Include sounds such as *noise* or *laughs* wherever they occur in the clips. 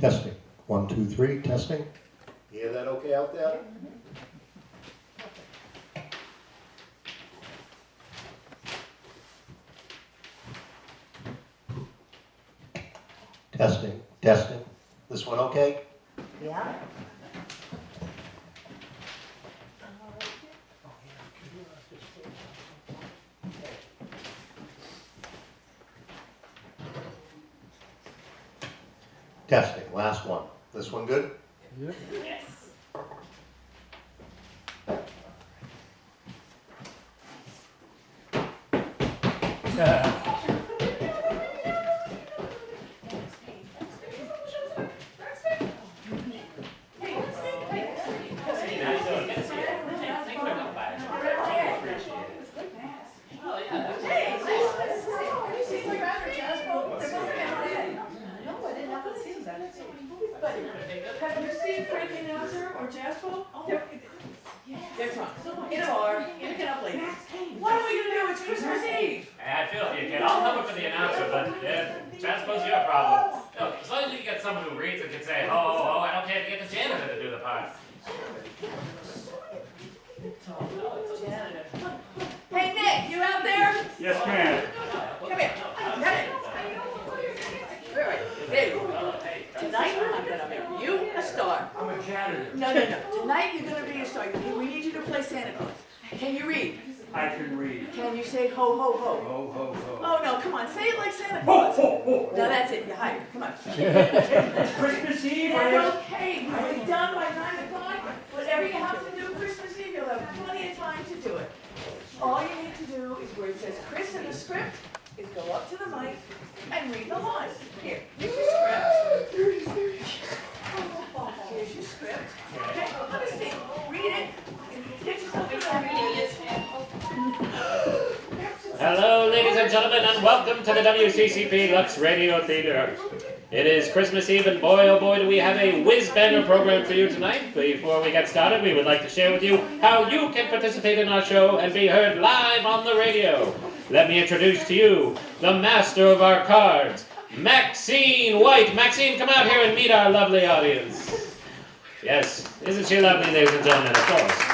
Testing. One, two, three, testing. You Hear that okay out there? Testing, testing. This one okay? Yeah. Testing, last one. This one good? Have you seen Fred the announcer or Jasper? They're, they're drunk. In a bar, in a cab lady. What are we gonna do? It's Christmas Eve. I feel you kid. I'll cover for the announcer, but yeah, Chad, suppose your problem. Look, as long as you can get someone who reads and can say, ho, ho, ho, I don't care if you get the janitor to do the part. Janitor. Hey Nick, you out there? Yes, ma'am. Come here. Come here. All right, there you go. Tonight, I'm gonna make you a star. I'm a janitor. No, no, no. Tonight, you're gonna be a star. We need you to play Santa Claus. Can you read? I can read. Can you say ho, ho, ho? Ho, ho, ho. Oh, no, come on, say it like Santa Ho, Claus. ho, ho. Now that's it, you're hired, come on. *laughs* It's Christmas Eve. That's okay, we'll be done by nine o'clock. Whatever you have to do Christmas Eve, you'll have plenty of time to do it. All you need to do is where it says Chris in the script, is go up to the mic and read the lines. Here, here's your script. Here's your script. Okay, let me see, read it. Get yourself a Hello, ladies and gentlemen, and welcome to the WCCP Lux Radio Theater. It is Christmas Eve, and boy, oh boy, do we have a whiz-banger program for you tonight. Before we get started, we would like to share with you how you can participate in our show and be heard live on the radio. Let me introduce to you the master of our cards, Maxine White. Maxine, come out here and meet our lovely audience. Yes, isn't she lovely, ladies and gentlemen? Of course.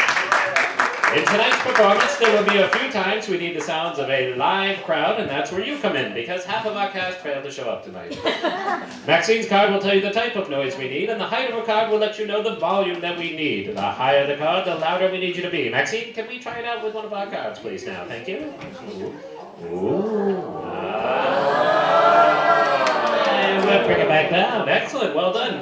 In tonight's performance, there will be a few times we need the sounds of a live crowd, and that's where you come in, because half of our cast failed to show up tonight. *laughs* Maxine's card will tell you the type of noise we need, and the height of her card will let you know the volume that we need. The higher the card, the louder we need you to be. Maxine, can we try it out with one of our cards, please, now? Thank you. Ooh. Ooh. Ah. And we'll bring it back down. Excellent. Well done.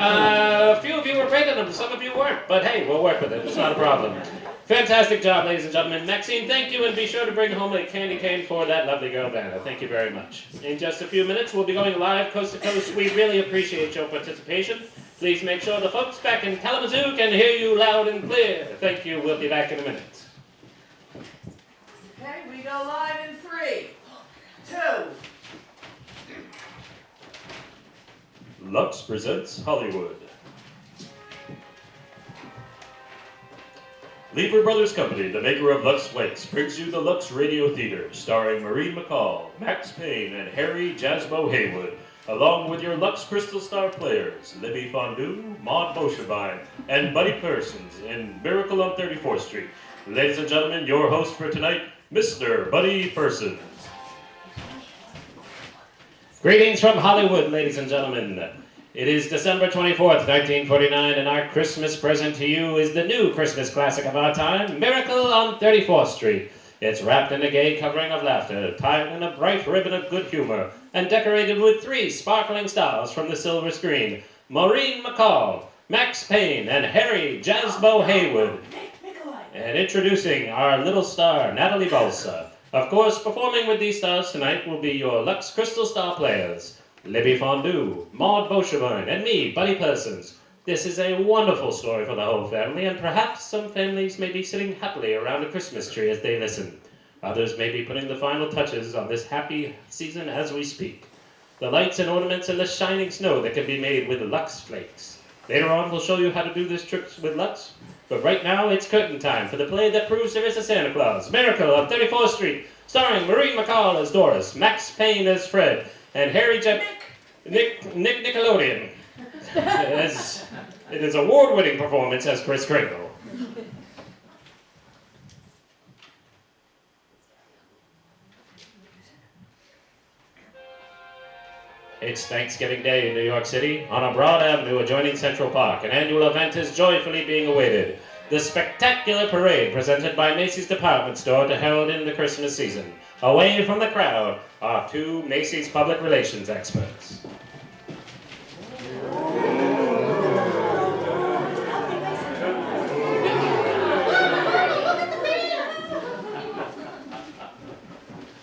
Uh, a few of you were great at them, some of you weren't, but hey, we'll work with it. It's not a problem. Fantastic job, ladies and gentlemen. Maxine, thank you, and be sure to bring home a candy cane for that lovely girl, Vanna. Thank you very much. In just a few minutes, we'll be going live coast to coast. We really appreciate your participation. Please make sure the folks back in Kalamazoo can hear you loud and clear. Thank you. We'll be back in a minute. Okay, we go live in three, two, Lux presents Hollywood. Lever Brothers Company, the maker of Lux Flakes, brings you the Lux Radio Theater, starring Marie McCall, Max Payne, and Harry Jasmo Haywood, along with your Lux Crystal Star players, Libby Fondue, Maud Boschevine, and Buddy Persons in Miracle on 34th Street. Ladies and gentlemen, your host for tonight, Mr. Buddy Persons. Greetings from Hollywood, ladies and gentlemen. It is December 24th, 1949, and our Christmas present to you is the new Christmas classic of our time, Miracle on 34th Street. It's wrapped in a gay covering of laughter, tied in a bright ribbon of good humor, and decorated with three sparkling stars from the silver screen Maureen McCall, Max Payne, and Harry Jasbo Haywood. And introducing our little star, Natalie Balsa. Of course, performing with these stars tonight will be your Lux Crystal Star players, Libby Fondue, Maud Boschevine, and me, Buddy Persons. This is a wonderful story for the whole family, and perhaps some families may be sitting happily around a Christmas tree as they listen. Others may be putting the final touches on this happy season as we speak. The lights and ornaments and the shining snow that can be made with Lux Flakes. Later on, we'll show you how to do this trick with Lux. But right now, it's curtain time for the play that proves there is a Santa Claus, Miracle on 34th Street, starring Maureen McCall as Doris, Max Payne as Fred, and Harry J. Nick, Nick Nickelodeon. as in his award-winning performance as Chris Kringle. It's Thanksgiving Day in New York City. On a broad avenue adjoining Central Park, an annual event is joyfully being awaited. The spectacular parade presented by Macy's department store to herald in the Christmas season. Away from the crowd are two Macy's public relations experts.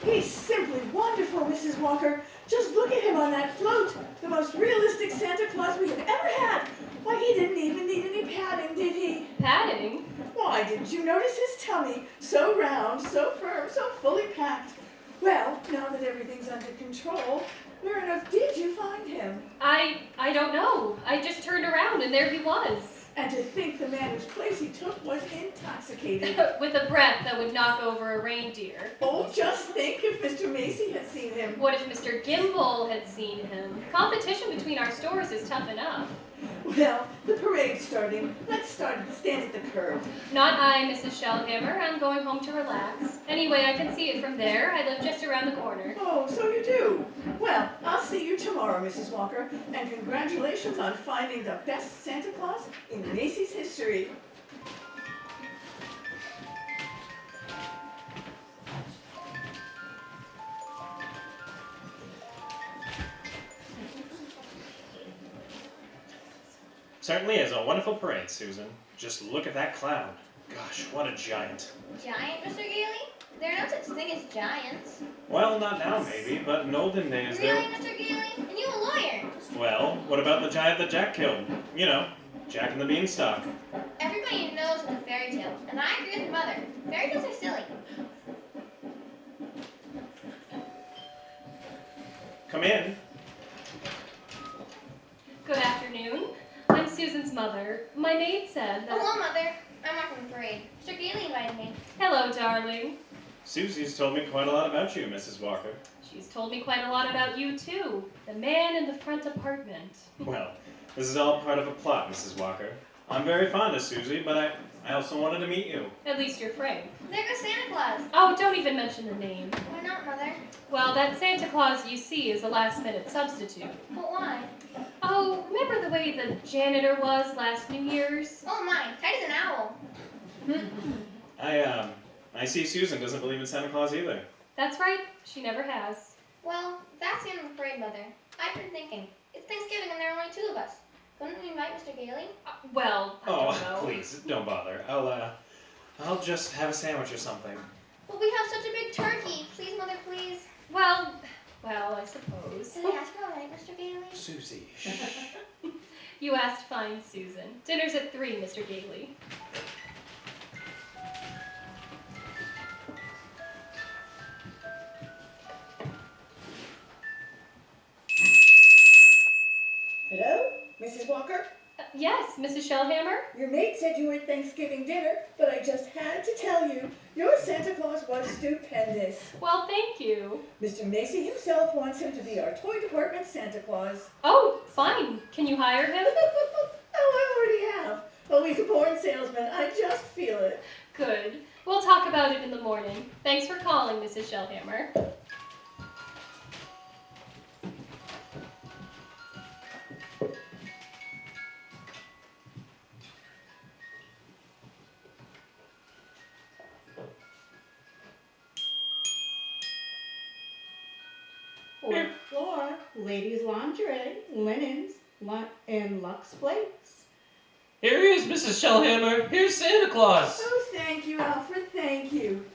He's simply wonderful, Mrs. Walker. Just look at him on that float. The most realistic Santa Claus we have ever had. Why, he didn't even need any padding, did he? Padding? Why, didn't you notice his tummy? So round, so firm, so fully packed. Well, now that everything's under control, where on earth did you find him? I I don't know. I just turned around and there he was. And to think the man whose place he took was intoxicated. *laughs* With a breath that would knock over a reindeer. Oh, just think if Mr. Macy had seen him. What if Mr. Gimbel had seen him? Competition between our stores is tough enough. Well, the parade's starting. Let's start stand at the curb. Not I, Mrs. Shellhammer. I'm going home to relax. Anyway, I can see it from there. I live just around the corner. Oh, so you do. Well, I'll see you tomorrow, Mrs. Walker, and congratulations on finding the best Santa Claus in Macy's history. Certainly is a wonderful parade, Susan. Just look at that clown. Gosh, what a giant. Giant, Mr. Gailey? There are no such thing as giants. Well, not now maybe, but in olden days Really, there. Mr. Gailey? And you a lawyer? Well, what about the giant that Jack killed? You know, Jack and the Beanstalk. Everybody knows it's a fairy tale, and I agree with mother. Fairy tales are silly. Come in. Good afternoon. I'm Susan's mother. My maid said that. Hello, mother. I'm watching the parade. Mr. Gailey invited me. Hello, darling. Susie's told me quite a lot about you, Mrs. Walker. She's told me quite a lot about you, too. The man in the front apartment. Well, this is all part of a plot, Mrs. Walker. I'm very fond of Susie, but I, I also wanted to meet you. At least you're frank. There goes Santa Claus. Oh, don't even mention the name. Why not, mother? Well, that Santa Claus you see is a last minute substitute. But why? Oh, remember the way the janitor was last New Year's? Oh my, tight as an owl. I, um, I see Susan doesn't believe in Santa Claus either. That's right, she never has. Well, that's the end of the parade, mother. I've been thinking. It's Thanksgiving and there are only two of us. Couldn't we invite Mr. Gailey? Uh, well, I Oh, don't know. please, don't bother. I'll, uh, I'll just have a sandwich or something. Well, we have such a big turkey. Please, mother, please. Well, well, I suppose. Did I ask you all right, Mr. Gailey? Susie, *laughs* You asked fine, Susan. Dinner's at three, Mr. Gailey. Shellhammer? Your maid said you were at Thanksgiving dinner, but I just had to tell you, your Santa Claus was stupendous. Well, thank you. Mr. Macy himself wants him to be our toy department Santa Claus. Oh, fine. Can you hire him? *laughs* oh, I already have. Oh, he's a born salesman. I just feel it. Good. We'll talk about it in the morning. Thanks for calling, Mrs. Shellhammer. Linens, lu- and Lux flakes. Here he is, Mrs. Shellhammer. Here's Santa Claus. Oh, thank you, Alfred. Thank you.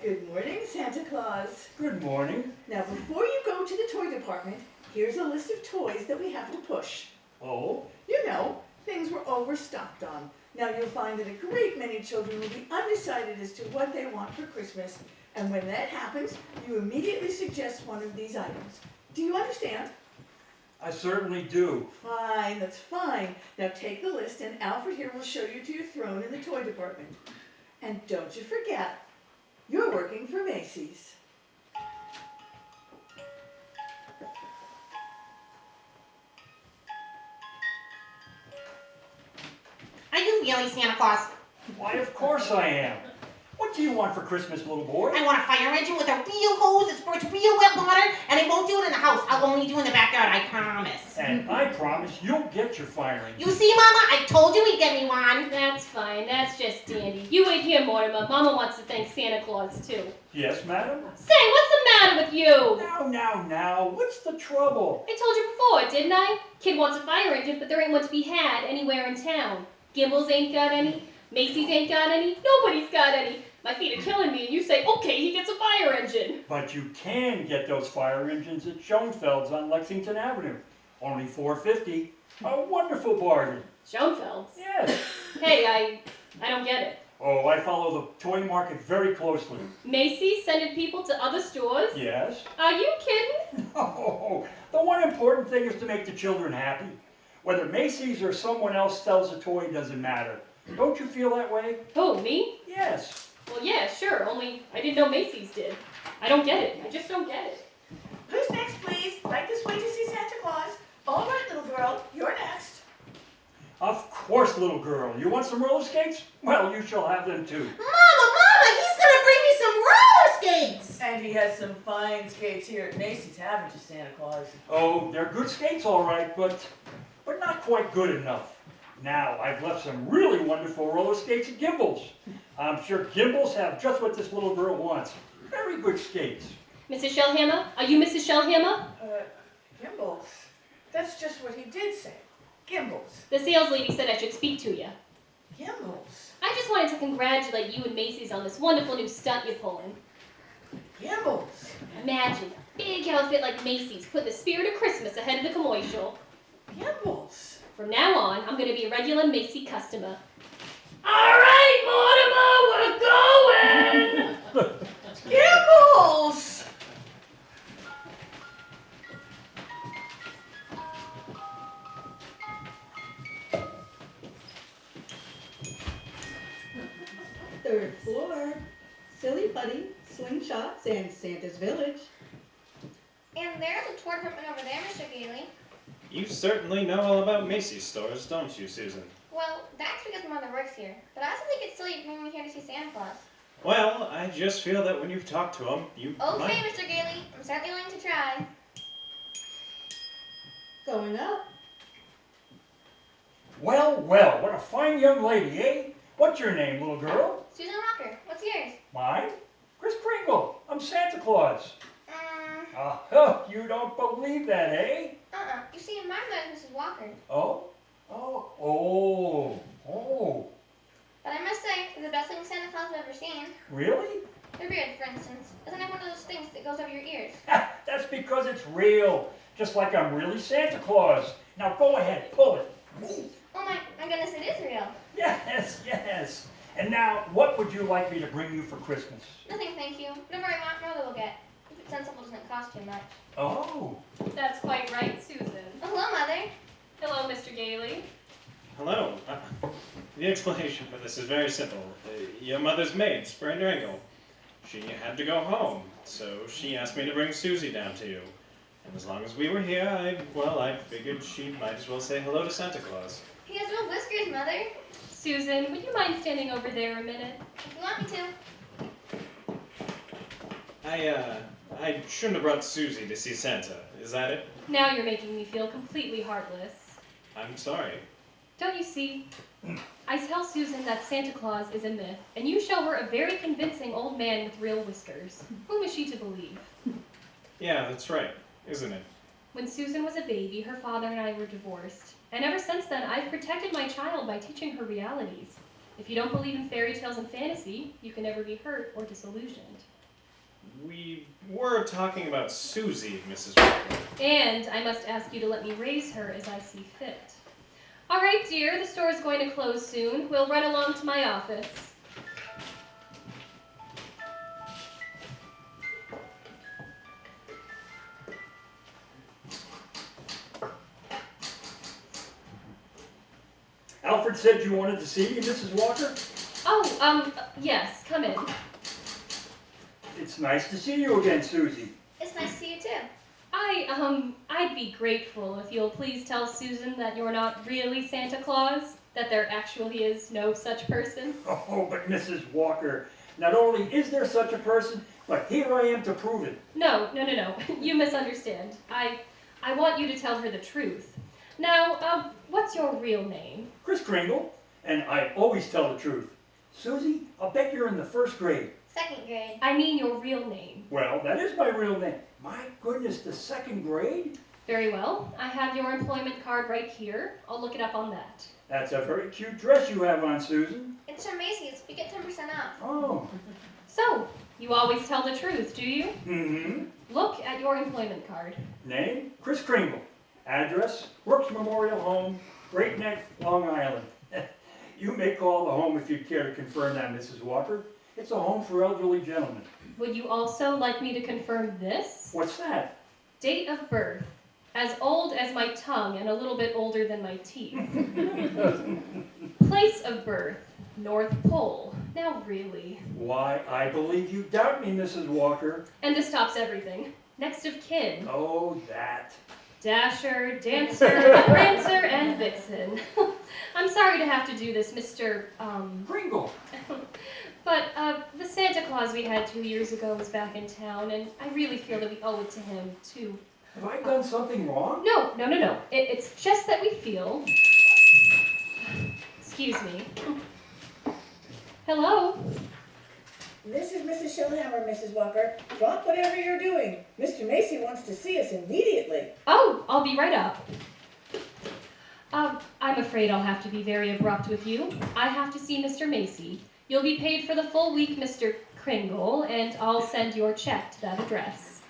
Good morning, Santa Claus. Good morning. Now, before you go to the toy department, here's a list of toys that we have to push. Oh, You know, things we're overstocked on. Now, you'll find that a great many children will be undecided as to what they want for Christmas, and when that happens, you immediately suggest one of these items. Do you understand? I certainly do. Fine, that's fine. Now take the list and Alfred here will show you to your throne in the toy department. And don't you forget, you're working for Macy's. Are you really Santa Claus? Why, of course I am. What do you want for Christmas, little boy? I want a fire engine with a real hose that squirts real wet water, and I won't do it in the house. I'll only do it in the backyard, I promise. And I promise you'll get your fire engine. You see, Mama, I told you he'd get me one. That's fine. That's just dandy. You wait here, Mortimer. Mama wants to thank Santa Claus too. Yes, madam? Say, what's the matter with you? Now, now, now, what's the trouble? I told you before, didn't I? Kid wants a fire engine, but there ain't one to be had anywhere in town. Gimbels ain't got any. Macy's ain't got any. Nobody's got any. My feet are killing me, and you say, okay, he gets a fire engine. But you can get those fire engines at Schoenfeld's on Lexington Avenue. Only four fifty. A wonderful bargain. Schoenfeld's. Yes. *laughs* Hey, I, I don't get it. Oh, I follow the toy market very closely. Macy's sending people to other stores? Yes. Are you kidding? *laughs* Oh, the one important thing is to make the children happy. Whether Macy's or someone else sells a toy doesn't matter. Don't you feel that way? Oh, me? Yes. Well, yeah, sure, only I didn't know Macy's did. I don't get it. I just don't get it. Who's next, please? Right this way to see Santa Claus. All right, little girl, you're next. Of course, little girl. You want some roller skates? Well, you shall have them too. Mama, Mama, he's gonna bring me some roller skates. And he has some fine skates here at Macy's, haven't you, Santa Claus? Oh, they're good skates, all right, but but not quite good enough. Now, I've left some really wonderful roller skates at Gimbels. I'm sure Gimbels have just what this little girl wants. Very good skates. Mrs. Shellhammer? Are you Mrs. Shellhammer? Uh, Gimbels. That's just what he did say. Gimbels. The sales lady said I should speak to you. Gimbels. I just wanted to congratulate you and Macy's on this wonderful new stunt you're pulling. Gimbels. Imagine a big outfit like Macy's put the spirit of Christmas ahead of the commercial. Gimbels. From now on, I'm gonna be a regular Macy customer. All right, Mortimer, we're going. Gimbels! Third floor. Silly Putty, Slingshots, and Santa's Village. And there's a tour department over there, Mr. Gailey. You certainly know all about Macy's stores, don't you, Susan? Well, that's because my mother works here. But I also think it's silly to bring me here to see Santa Claus. Well, I just feel that when you've talked to him, you Okay, might. Mr. Gailey. I'm certainly willing to try. Going up. Well, well, what a fine young lady, eh? What's your name, little girl? Susan Walker, what's yours? Mine? Chris Kringle. I'm Santa Claus. Um, Ah, huh, you don't believe that, eh? uh-uh. You see, my mother's Mrs. Walker. Oh? Oh, oh, oh, But I must say, they're the best thing Santa Claus I've ever seen. really? The beard, for instance. Isn't it one of those things that goes over your ears? *laughs* That's because it's real. Just like I'm really Santa Claus. Now go ahead, pull it. Oh my, my goodness, it is real. Yes, yes. And now, what would you like me to bring you for Christmas? Nothing, thank you. Whatever I want, mother will get. If it's sensible, doesn't cost too much. Oh, That's quite right, Susan. Hello, mother. Hello, Mr. Gailey. Hello. Uh, the explanation for this is very simple. Uh, your mother's maid, Spring Dringle. She had to go home, so she asked me to bring Susie down to you. And as long as we were here, I, well, I figured she might as well say hello to Santa Claus. He has no whiskers, mother. Susan, would you mind standing over there a minute? If you want me to. I, uh, I shouldn't have brought Susie to see Santa. Is that it? Now you're making me feel completely heartless. I'm sorry. Don't you see? I tell Susan that Santa Claus is a myth, and you show her a very convincing old man with real whiskers. Whom is she to believe? Yeah, that's right, isn't it? When Susan was a baby, her father and I were divorced. And ever since then, I've protected my child by teaching her realities. If you don't believe in fairy tales and fantasy, you can never be hurt or disillusioned. We were talking about Susie, Mrs. Walker. And I must ask you to let me raise her as I see fit. All right, dear, the store is going to close soon. We'll run along to my office. Alfred said you wanted to see me, Mrs. Walker? Oh, um, yes, come in. It's nice to see you again, Susie. It's nice to see you too. I, um, I'd be grateful if you'll please tell Susan that you're not really Santa Claus. That there actually is no such person? *laughs* Oh, but Mrs. Walker, not only is there such a person, but here I am to prove it. No, no, no, no. *laughs* You misunderstand. I, I want you to tell her the truth. Now, um, what's your real name? Chris Kringle, and I always tell the truth. Susie, I'll bet you're in the first grade. Second grade. I mean your real name. Well, that is my real name. My goodness, the second grade? Very well. I have your employment card right here. I'll look it up on that. That's a very cute dress you have on, Susan. It's from Macy's. We get 10% off. Oh, So, you always tell the truth, do you? mm-hmm. Look at your employment card. Name, Chris Kringle. Address, Brooks Memorial Home, Great Neck, Long Island. *laughs* You may call the home if you'd care to confirm that, Mrs. Walker. It's a home for elderly gentlemen. Would you also like me to confirm this? What's that? Date of birth. As old as my tongue and a little bit older than my teeth. *laughs* Place of birth. North Pole. Now really. Why, I believe you doubt me, Mrs. Walker. And this tops everything. Next of kin. Oh, that. Dasher, Dancer, Prancer, and Vixen. *laughs* I'm sorry to have to do this, Mr. Um, Kringle. *laughs* but uh, the Santa Claus we had two years ago is back in town, and I really feel that we owe it to him to. Have I done something wrong? No, no, no, no. It, it's just that we feel. Excuse me. Hello. This is Mrs. Shellhammer, Mrs. Walker. Drop whatever you're doing. Mr. Macy wants to see us immediately. Oh, I'll be right up. Um, I'm afraid I'll have to be very abrupt with you. I have to see Mr. Macy. You'll be paid for the full week, Mr. Kringle, and I'll send your check to that address.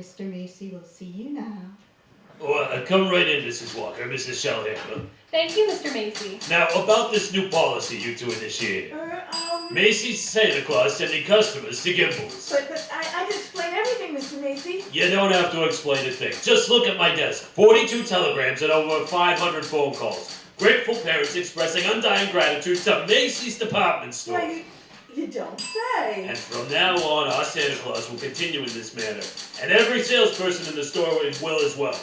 Mr. Macy will see you now. Oh, uh, come right in, Mrs. Walker, Mrs. Shellhammer. Thank you, Mr. Macy. Now, about this new policy you two initiated. Er, um, Macy's Santa Claus sending customers to Gimbels. but, but I, I just explained everything, Mr. Macy. You don't have to explain a thing. Just look at my desk. 42 telegrams and over 500 phone calls. Grateful parents expressing undying gratitude to Macy's department store. Why, you, don't say. And from now on, our Santa Claus will continue in this manner. And every salesperson in the store will as well.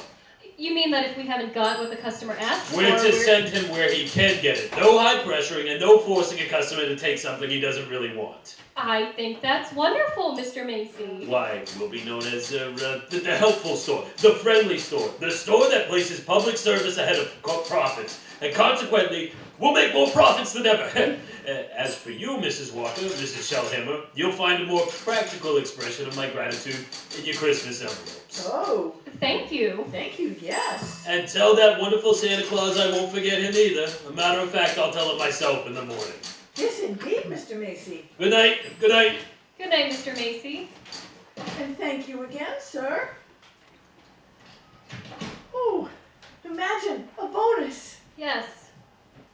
You mean that if we haven't got what the customer asked for, We're to we're- send him where he can get it. No high pressuring and no forcing a customer to take something he doesn't really want. I think that's wonderful, Mr. Macy. Why, we'll be known as uh, uh, the, the helpful store, the friendly store, the store that places public service ahead of profits, and consequently, we'll make more profits than ever. *laughs* Uh, as for you, Mrs. Walker, Mrs. Shellhammer, you'll find a more practical expression of my gratitude in your Christmas envelopes. Oh, Thank you. thank you, yes. And tell that wonderful Santa Claus I won't forget him either. A matter of fact, I'll tell it myself in the morning. Yes, indeed, Mr. Macy. Good night. Good night. Good night, Mr. Macy. And thank you again, sir. Oh, imagine a bonus. Yes.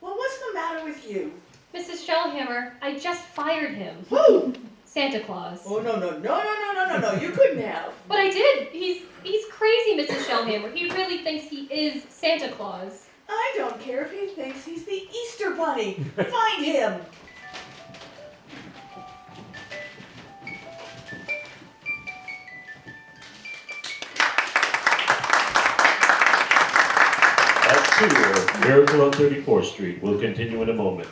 Well, what's the matter with you? Mrs. Shellhammer, I just fired him. Who? Santa Claus. Oh, no, no, no, no, no, no, no, no, you couldn't have. *laughs* But I did. He's he's crazy, Mrs. Shellhammer. He really thinks he is Santa Claus. I don't care if he thinks he's the Easter Bunny. Find him. Act two of Miracle on 34th Street We'll continue in a moment.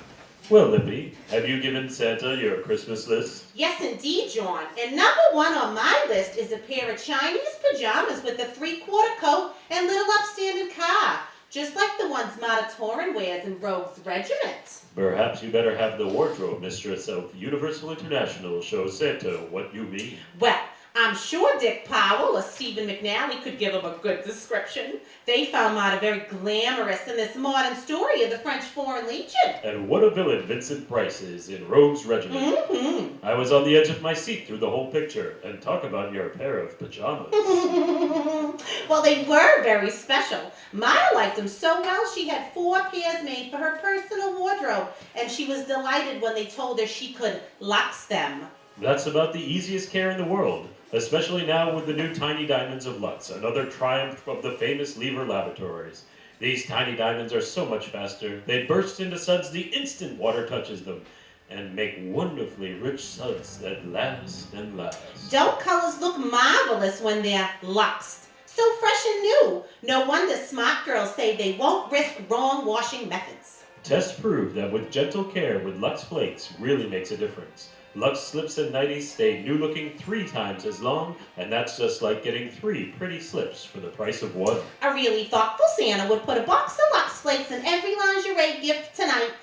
Well, Lippy, have you given Santa your Christmas list? Yes, indeed, John. And number one on my list is a pair of Chinese pajamas with a three-quarter coat and little upstanding car, just like the ones Marta Toren wears in Rogue's Regiment. Perhaps you better have the wardrobe mistress of Universal International show Santa what you mean. Well, I'm sure Dick Powell or Stephen McNally could give him a good description. They found Mata very glamorous in this modern story of the French Foreign Legion. And what a villain Vincent Price is in Rogue's Regiment. Mm-hmm. I was on the edge of my seat through the whole picture, and talk about your pair of pajamas. *laughs* well, they were very special. Maya liked them so well she had four pairs made for her personal wardrobe, and she was delighted when they told her she could lux them. That's about the easiest care in the world, especially now with the new Tiny Diamonds of Lux, another triumph of the famous Lever Laboratories. These tiny diamonds are so much faster, they burst into suds the instant water touches them. and make wonderfully rich suds that last and last. Don't colors look marvelous when they're luxed? So fresh and new. No wonder smart girls say they won't risk wrong washing methods. Tests prove that with gentle care with Lux Flakes really makes a difference. Lux slips and nighties stay new looking three times as long, and that's just like getting three pretty slips for the price of one. A really thoughtful Santa would put a box of Lux Flakes in every lingerie gift tonight.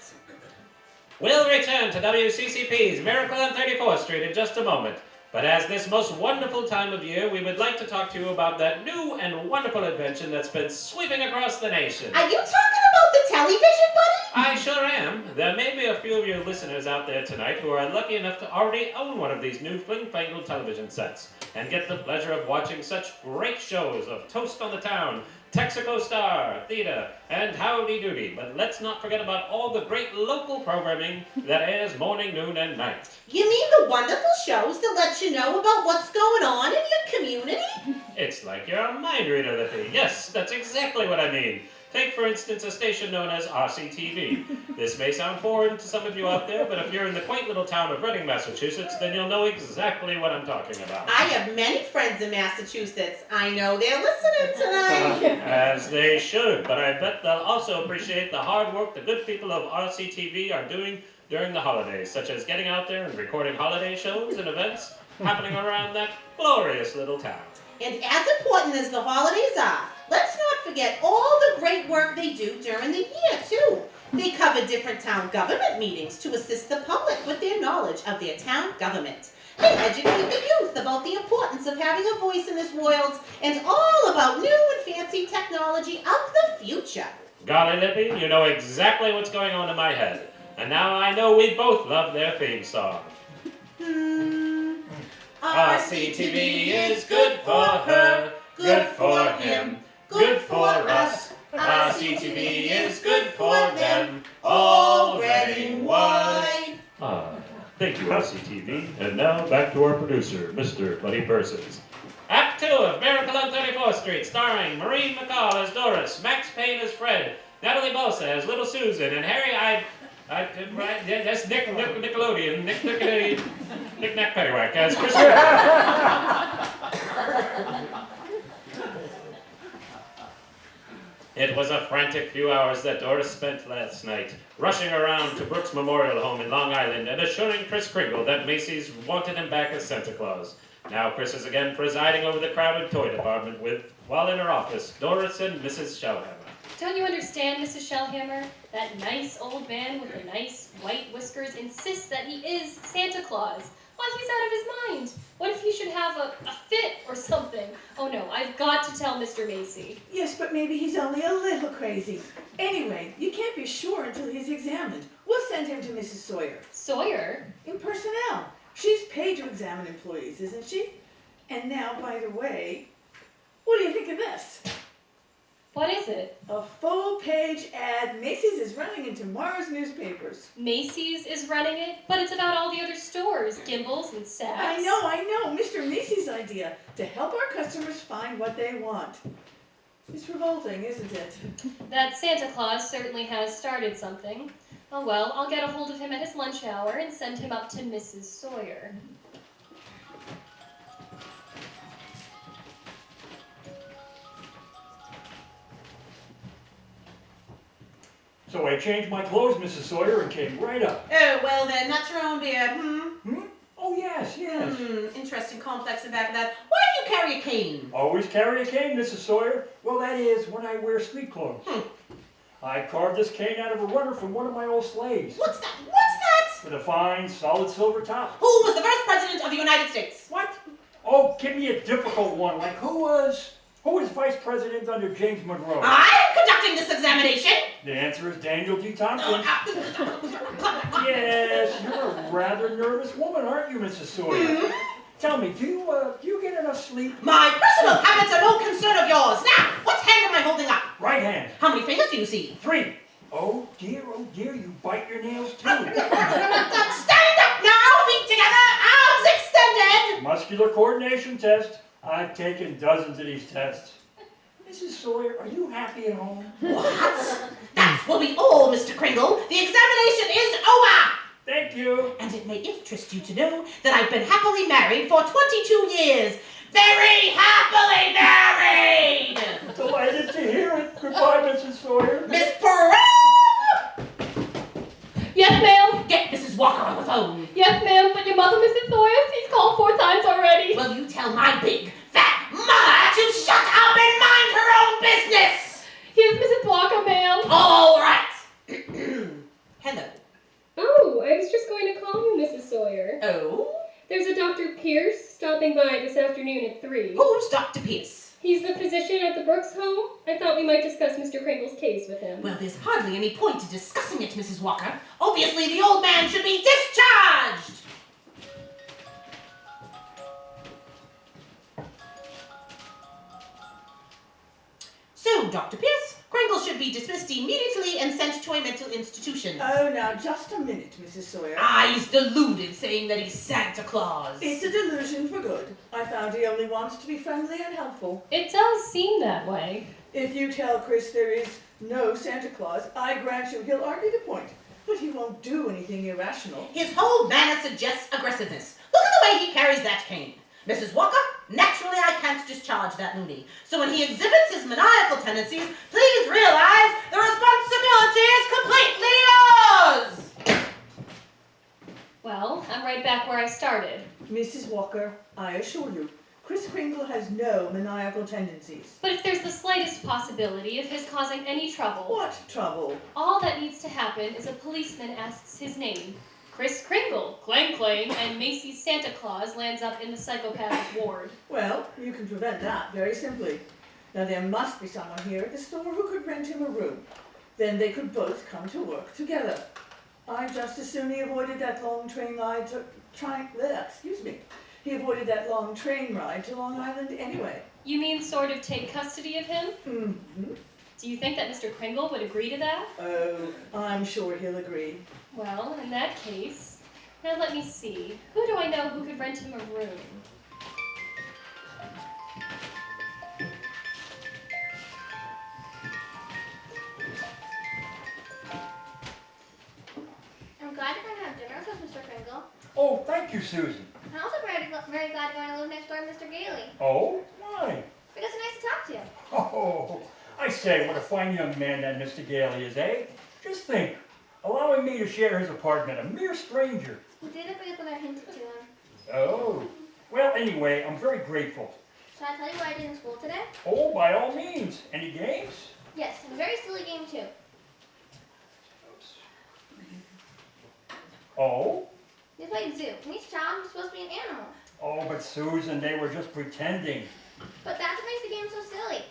We'll return to WCCP's Miracle on 34th Street in just a moment. But as this most wonderful time of year, we would like to talk to you about that new and wonderful invention that's been sweeping across the nation. Are you talking about the television buddy? I sure am. There may be a few of your listeners out there tonight who are lucky enough to already own one of these new fling-fangled television sets and get the pleasure of watching such great shows of Toast on the Town, Texaco Star Theater, and Howdy Doody. But let's not forget about all the great local programming that airs morning, noon, and night. You mean the wonderful shows that let you know about what's going on in your community? It's like you're a mind reader, Lippy. Yes, that's exactly what I mean. Take, for instance, a station known as RCTV. This may sound foreign to some of you out there, but if you're in the quaint little town of Reading, Massachusetts, then you'll know exactly what I'm talking about. I have many friends in Massachusetts. I know they're listening tonight. *laughs* As they should, but I bet they'll also appreciate the hard work the good people of RCTV are doing during the holidays, such as getting out there and recording holiday shows and events happening around that glorious little town. And as important as the holidays are, let's not forget all the great work they do during the year, too. They cover different town government meetings to assist the public with their knowledge of their town government. They educate the youth about the importance of having a voice in this world and all about new and fancy technology of the future. Golly, Lippy, you know exactly what's going on in my head. And now I know we both love their theme song. Hmm. RCTV is good for her, good for him, good for us. RCTV is good for them, already wide. Ah, thank you, RCTV. And now back to our producer, Mr. Buddy Persons. Act two of Miracle on 34th Street, starring Maureen McCall as Doris, Max Payne as Fred, Natalie Bosa as Little Susan, and Harry I. I right, yeah, that's Nick, Nick Nickelodeon, Nick Nick Nick Nack Paddywhack as Chris. *laughs* It was a frantic few hours that Doris spent last night, rushing around to Brooks Memorial Home in Long Island and assuring Chris Kringle that Macy's wanted him back as Santa Claus. Now Chris is again presiding over the crowded toy department with, while in her office, Doris and Mrs. Shellhammer. Don't you understand, Mrs. Shellhammer? That nice old man with the nice white whiskers insists that he is Santa Claus. Why, he's out of his mind. What if he should have a, a fit or something? Oh no, I've got to tell Mr. Macy. Yes, but maybe he's only a little crazy. Anyway, you can't be sure until he's examined. We'll send him to Mrs. Sawyer. Sawyer? In personnel. She's paid to examine employees, isn't she? And now, by the way, what do you think of this? What is it? A full page ad Macy's is running in tomorrow's newspapers. Macy's is running it, but it's about all the other stores, Gimbels and Saks. I know, I know, Mr. Macy's idea to help our customers find what they want. It's revolting, isn't it? That Santa Claus certainly has started something. Oh well, I'll get a hold of him at his lunch hour and send him up to Mrs. Sawyer. So I changed my clothes, Mrs. Sawyer, and came right up. Oh, well then, that's your own beer. Hmm. Hmm? Oh, yes, yes. Hmm. Interesting complex in back of that. Why do you carry a cane? Always carry a cane, Mrs. Sawyer. Well, that is when I wear street clothes. Hmm. I carved this cane out of a runner from one of my old slaves. What's that? What's that? With a fine, solid silver top. Who was the first president of the United States? What? Oh, give me a difficult one. Like who was who was vice president under James Monroe? I'm conducting this examination. The answer is Daniel G. Tompkins. *laughs* Yes, you're a rather nervous woman, aren't you, Mrs. Sawyer? Mhm. Tell me, do you uh, do you get enough sleep? My personal habits are no concern of yours. Now, what hand am I holding up? Right hand. How many fingers do you see? Three. Oh dear, oh dear, you bite your nails too. *laughs* Stand up now, feet together, arms extended. Muscular coordination test. I've taken dozens of these tests. Mrs. Sawyer, are you happy at home? What? That will be all, Mr. Kringle. The examination is over. Thank you. And it may interest you to know that I've been happily married for 22 years. Very happily married! Delighted to hear it. Goodbye, Mrs. Sawyer. Miss Pearl! Yes, ma'am. Get Mrs. Walker on the phone. Yes, ma'am. But your mother, Mrs. Sawyer, she's called four times already. Well, you tell my big, fat mother to shut up and mind her own business? Here's Mrs. Walker, ma'am. All right. *clears throat* Hello. Oh, I was just going to call you, Mrs. Sawyer. Oh? There's a Dr. Pierce stopping by this afternoon at 3. Who's Dr. Pierce? He's the physician at the Brooks home. I thought we might discuss Mr. Kringle's case with him. Well, there's hardly any point to discussing it, Mrs. Walker. Obviously, the old man should be discharged. So, Dr. Pierce, should be dismissed immediately and sent to a mental institution. Oh, now, just a minute, Mrs. Sawyer. Ah, he's deluded, saying that he's Santa Claus. It's a delusion for good. I found he only wanted to be friendly and helpful. It does seem that way. If you tell Chris there is no Santa Claus, I grant you he'll argue the point. But he won't do anything irrational. His whole manner suggests aggressiveness. Look at the way he carries that cane. Mrs. Walker, naturally I can't discharge that loony. So when he exhibits his maniacal tendencies, please realize the responsibility is completely yours! Well, I'm right back where I started. Mrs. Walker, I assure you, Chris Kringle has no maniacal tendencies. But if there's the slightest possibility of his causing any trouble, What trouble? all that needs to happen is a policeman asks his name. Chris Kringle, clang clang, and Macy's Santa Claus lands up in the psychopathic *laughs* ward. Well, you can prevent that very simply. Now, there must be someone here at the store who could rent him a room. Then they could both come to work together. I just as soon he avoided that long train ride to try, bleh, excuse me. He avoided that long train ride to Long Island anyway. You mean sort of take custody of him? hmm Do you think that Mr. Kringle would agree to that? Oh, I'm sure he'll agree. Well, in that case, now let me see. Who do I know who could rent him a room? I'm glad you're going to have dinner with Mr. Kringle. Oh, thank you, Susan. I'm also very, very glad you're going to live next door to Mr. Gailey. Oh, why? Because it's nice to talk to you. Oh, I say, what a fine young man that Mr. Gailey is, eh? Just think, allowing me to share his apartment, a mere stranger. He did it because I hinted to him. Oh, well, anyway, I'm very grateful. Shall I tell you what I did in school today? Oh, by all means. Any games? Yes, a very silly game too. Oh, We played zoo, and each child was supposed to be an animal. oh, but Susan, they were just pretending. But that's what makes the game so silly.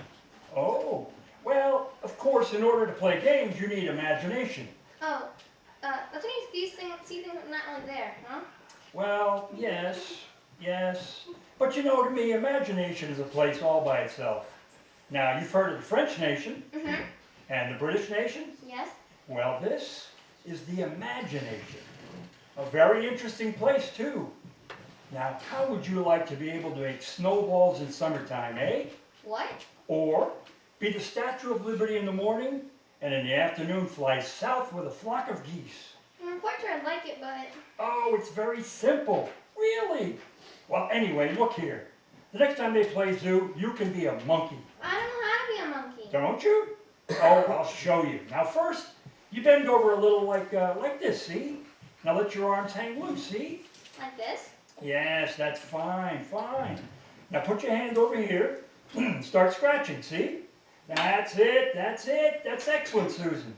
Oh, well, of course, in order to play games, you need imagination. Oh, uh, that's you see things, see things not really there, huh? Well, yes, yes. But you know, to me, imagination is a place all by itself. Now, you've heard of the French nation Mm-hmm. and the British nation? Yes. Well, this is the imagination. A very interesting place, too. Now, how would you like to be able to make snowballs in summertime, eh? What? Or be the Statue of Liberty in the morning and in the afternoon fly south with a flock of geese? I'm quite sure I'd like it, but Oh, it's very simple. Really? Well, anyway, look here. The next time they play zoo, you can be a monkey. I don't know how to be a monkey. Don't you? Oh, I'll show you. Now first, you bend over a little like, uh, like this, see? Now let your arms hang loose, see? Like this? Yes, that's fine, fine. Now put your hand over here. *clears throat* Start scratching, see? That's it, that's it. That's excellent, Susan.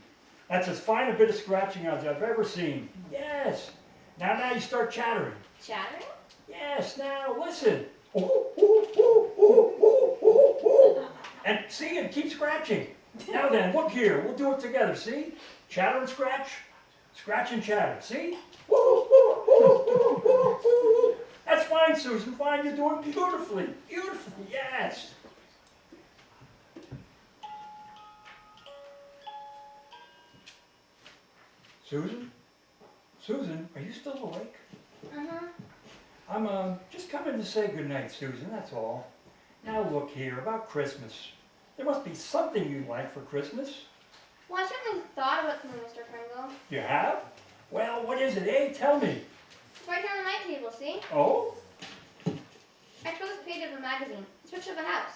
That's as fine a bit of scratching as I've ever seen. Yes. Now, now you start chattering. Chattering? Yes, now listen. Ooh, ooh, ooh, ooh, ooh, ooh, ooh. And see, and keep scratching. Now then, look here. We'll do it together, see? Chatter and scratch. Scratch and chatter, see? That's fine, Susan. Fine, you're doing beautifully. Beautifully, yes. Susan? Susan, are you still awake? Uh-huh. I'm uh, just coming to say goodnight, Susan, that's all. Now look here, about Christmas. There must be something you'd like for Christmas. Well, I certainly thought about something, Mr. Kringle. You have? Well, what is it, eh? Tell me. It's right here on the night table, see? Oh? I chose a page of a magazine. It's a picture of a house.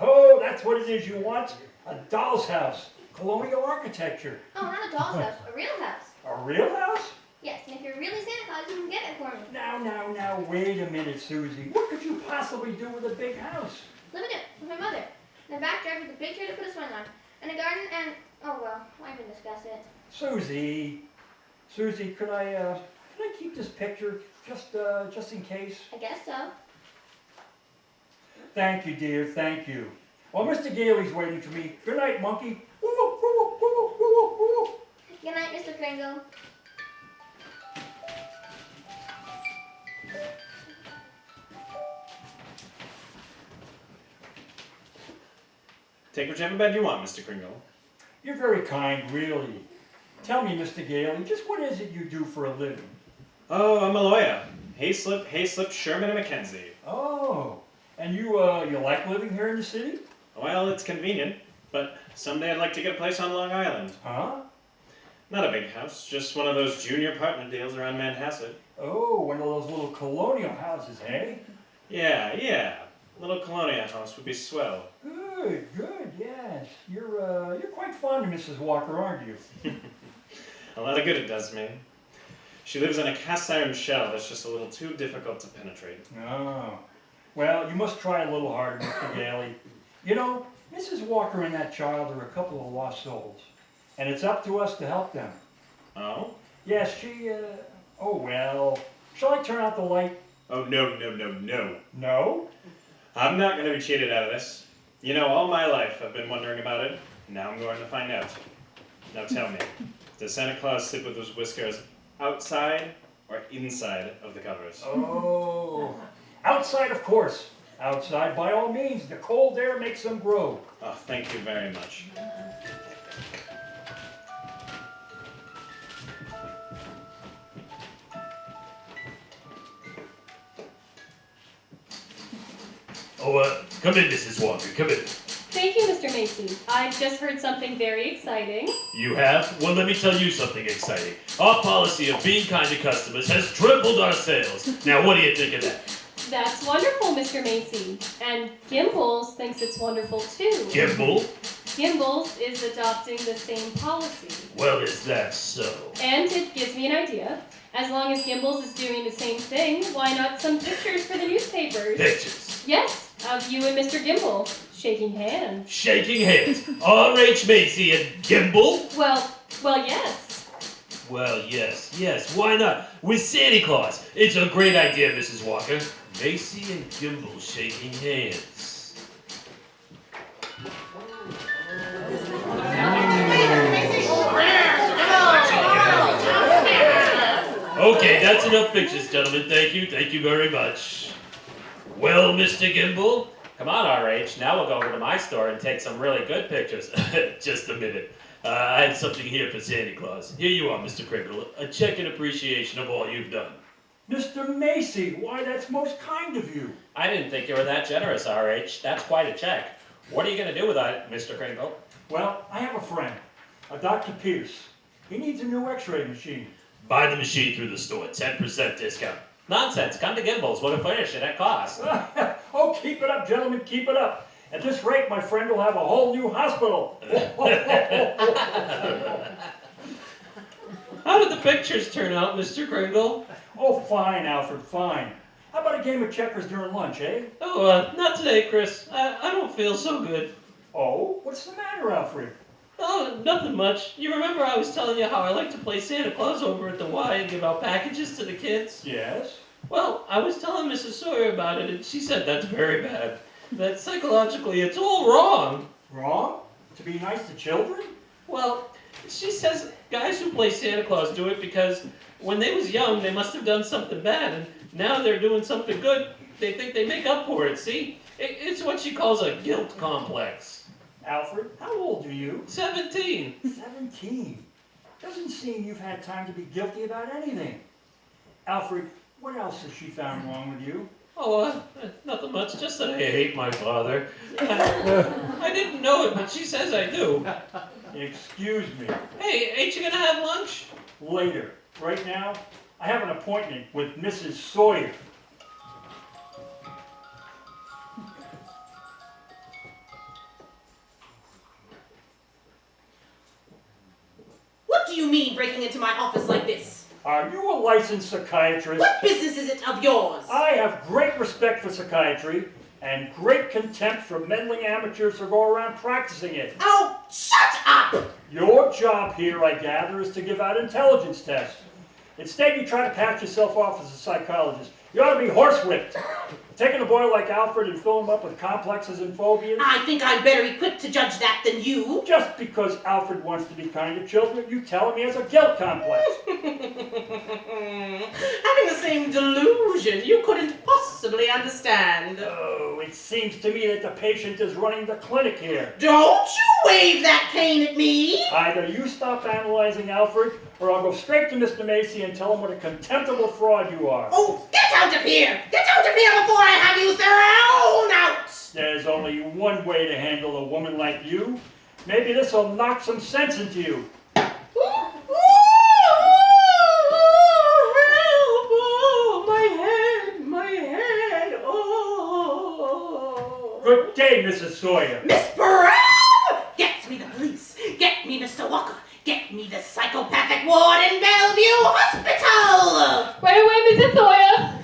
Oh, that's what it is you want? A doll's house. Colonial architecture. Oh, not a doll's house, a real house. A real house? Yes, and if you're really Santa Claus, you can get it for me. Now, now, now, wait a minute, Susie. What could you possibly do with a big house? Live in it with my mother. In the backyard with a big tree to put a swing on. And a garden and, oh well, I can discuss it. Susie, Susie, could I, uh, could I keep this picture just, uh, just in case? I guess so. Thank you, dear, thank you. Well, Mr. Gailey's waiting for me. Good night, monkey. Woo, woo, woo, woo, woo, woo, woo. Good night, Mr. Kringle. Take whichever bed you want, Mr. Kringle. You're very kind, really. Tell me, Mr. Gailey, just what is it you do for a living? Oh, I'm a lawyer. Hayslip, Hayslip, Sherman and Mackenzie. Oh, and you, uh, you like living here in the city? Well, it's convenient, but someday I'd like to get a place on Long Island. Huh? Not a big house, just one of those junior apartment deals around Manhasset. Oh, one of those little colonial houses, eh? Yeah, yeah. Little colonial house would be swell. Good, good, yes. You're, uh, you're quite fond of Mrs. Walker, aren't you? *laughs* A lot of good it does me. She lives in a cast iron shell that's just a little too difficult to penetrate. Oh. Well, you must try a little harder, Mr. Gailey. You know, Mrs. Walker and that child are a couple of lost souls. And it's up to us to help them. Oh? Yes, she, uh, oh well. Shall I turn out the light? Oh, no, no, no, no. No? I'm not going to be cheated out of this. You know, all my life I've been wondering about it. Now I'm going to find out. Now tell me, *laughs* does Santa Claus sit with those whiskers outside or inside of the covers? Oh. Outside, of course. Outside, by all means. The cold air makes them grow. Oh, thank you very much. Come in, Mrs. Walker, come in. Thank you, Mr. Macy. I've just heard something very exciting. You have? Well, let me tell you something exciting. Our policy of being kind to customers has tripled our sales. Now, what do you think of that? That's wonderful, Mr. Macy. And Gimbels thinks it's wonderful too. Gimbel? Gimbels is adopting the same policy. Well, is that so? And it gives me an idea. As long as Gimbels is doing the same thing, why not some pictures for the newspapers? Pictures. Yes, of you and Mr. Gimbel shaking hands. Shaking hands. R.H. Macy and Gimbel? Well, well, yes. Well, yes, yes, why not? With Santa Claus. It's a great idea, Mrs. Walker. Macy and Gimbel shaking hands. Okay, that's enough pictures, gentlemen. Thank you, thank you very much. Well, Mr. Gimbel, Come on, RH. Now we'll go over to my store and take some really good pictures. *laughs* just a minute. Uh, I had something here for Santa Claus. Here you are, Mr. Kringle. A check in appreciation of all you've done. Mr. Macy, why, that's most kind of you. I didn't think you were that generous, RH. That's quite a check. What are you going to do with that, Mr. Kringle? Well, I have a friend, a Dr. Pierce. He needs a new x-ray machine. Buy the machine through the store, 10% discount. Nonsense. Come to Gimbels. We'll furnish it at cost. *laughs* oh, keep it up, gentlemen, keep it up. At this rate, my friend will have a whole new hospital. *laughs* How did the pictures turn out, Mr. Kringle? oh, fine, Alfred, fine. How about a game of checkers during lunch, eh? Oh, uh, not today, Chris. I, I don't feel so good. Oh, what's the matter, Alfred? Oh, nothing much. You remember I was telling you how I like to play Santa Claus over at the Y and give out packages to the kids? Yes? Well, I was telling Mrs. Sawyer about it, and she said that's very bad. That psychologically it's all wrong. Wrong? To be nice to children? Well, she says guys who play Santa Claus do it because when they was young they must have done something bad, and now they're doing something good. They think they make up for it. See, it, it's what she calls a guilt complex. Alfred, how old are you? Seventeen. Seventeen. Doesn't seem you've had time to be guilty about anything. Alfred, what else has she found wrong with you? Oh, uh, nothing much. Just that I hate my father. I, *laughs* I didn't know it, but she says I do. Excuse me. Hey, ain't you gonna have lunch? Later. right now, I have an appointment with Mrs. Sawyer. You mean breaking into my office like this? Are you a licensed psychiatrist? What business is it of yours? I have great respect for psychiatry and great contempt for meddling amateurs who go around practicing it. Oh, shut up! Your job here, I gather, is to give out intelligence tests. Instead, you try to pass yourself off as a psychologist. You ought to be horsewhipped. Taking a boy like Alfred and filling him up with complexes and phobias. I think I'm better equipped to judge that than you. Just because Alfred wants to be kind to children, you tell him he has a guilt complex. *laughs* Having the same delusion you couldn't possibly understand. Oh, it seems to me that the patient is running the clinic here. Don't you wave that cane at me! Either you stop analyzing Alfred, or I'll go straight to Mr. Macy and tell him what a contemptible fraud you are. Oh, get out of here! Get out of here before I have you thrown out! There's only one way to handle a woman like you. Maybe this will knock some sense into you. Oh, my head, my head, oh. Good day, Mrs. Sawyer. Miss! Get me the psychopathic ward in Bellevue Hospital! Right away, Mrs. Sawyer.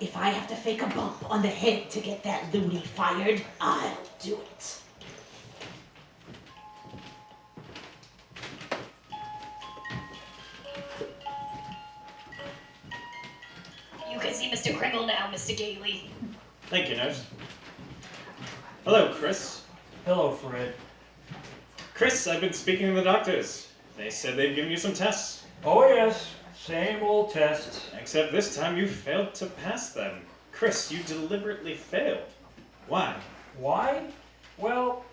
If I have to fake a bump on the head to get that loony fired, I'll do it. You can see Mr. Kringle now, Mr. Gailey. Thank you, nurse. Hello, Chris. Hello, Fred. Chris, I've been speaking to the doctors. They said they've given you some tests. Oh, yes, same old tests. Except this time you failed to pass them. Chris, you deliberately failed. Why? Why? Well,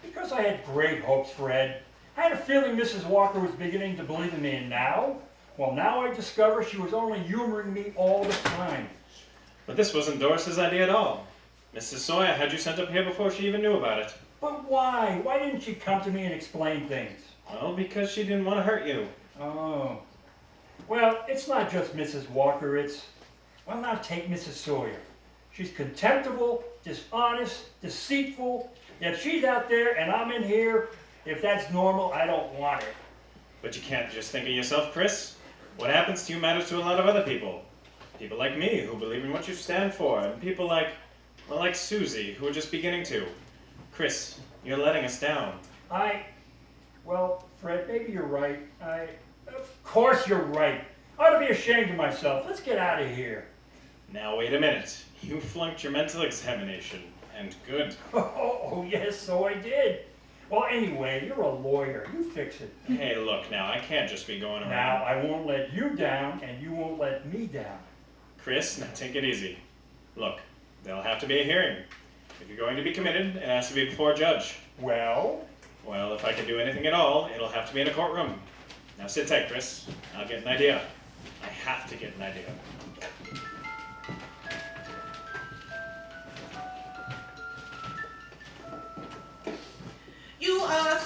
because I had great hopes, Fred. I had a feeling Mrs. Walker was beginning to believe in me, and now? Well, now I discover she was only humoring me all the time. But this wasn't Doris's idea at all. Mrs. Sawyer had you sent up here before she even knew about it. But why? Why didn't she come to me and explain things? Well, because she didn't want to hurt you. Oh. Well, it's not just Mrs. Walker, it's. Well, now take Mrs. Sawyer. She's contemptible, dishonest, deceitful, yet she's out there and I'm in here. If that's normal, I don't want it. But you can't just think of yourself, Chris. What happens to you matters to a lot of other people. People like me who believe in what you stand for, and people like, well, like Susie who are just beginning to. Chris, you're letting us down. I. Well, Fred, maybe you're right. I. Of course you're right. I ought to be ashamed of myself. Let's get out of here. Now wait a minute. You flunked your mental examination, and good. *laughs* Oh, oh, yes, so I did. Well, anyway, you're a lawyer. You fix it. Hey, look now, I can't just be going around. Now, I won't let you down, and you won't let me down. Chris, now take it easy. Look, there'll have to be a hearing. If you're going to be committed, it has to be before a judge. Well, Well, if I can do anything at all, it'll have to be in a courtroom. Now sit tight, Chris. I'll get an idea. I have to get an idea. You, uh,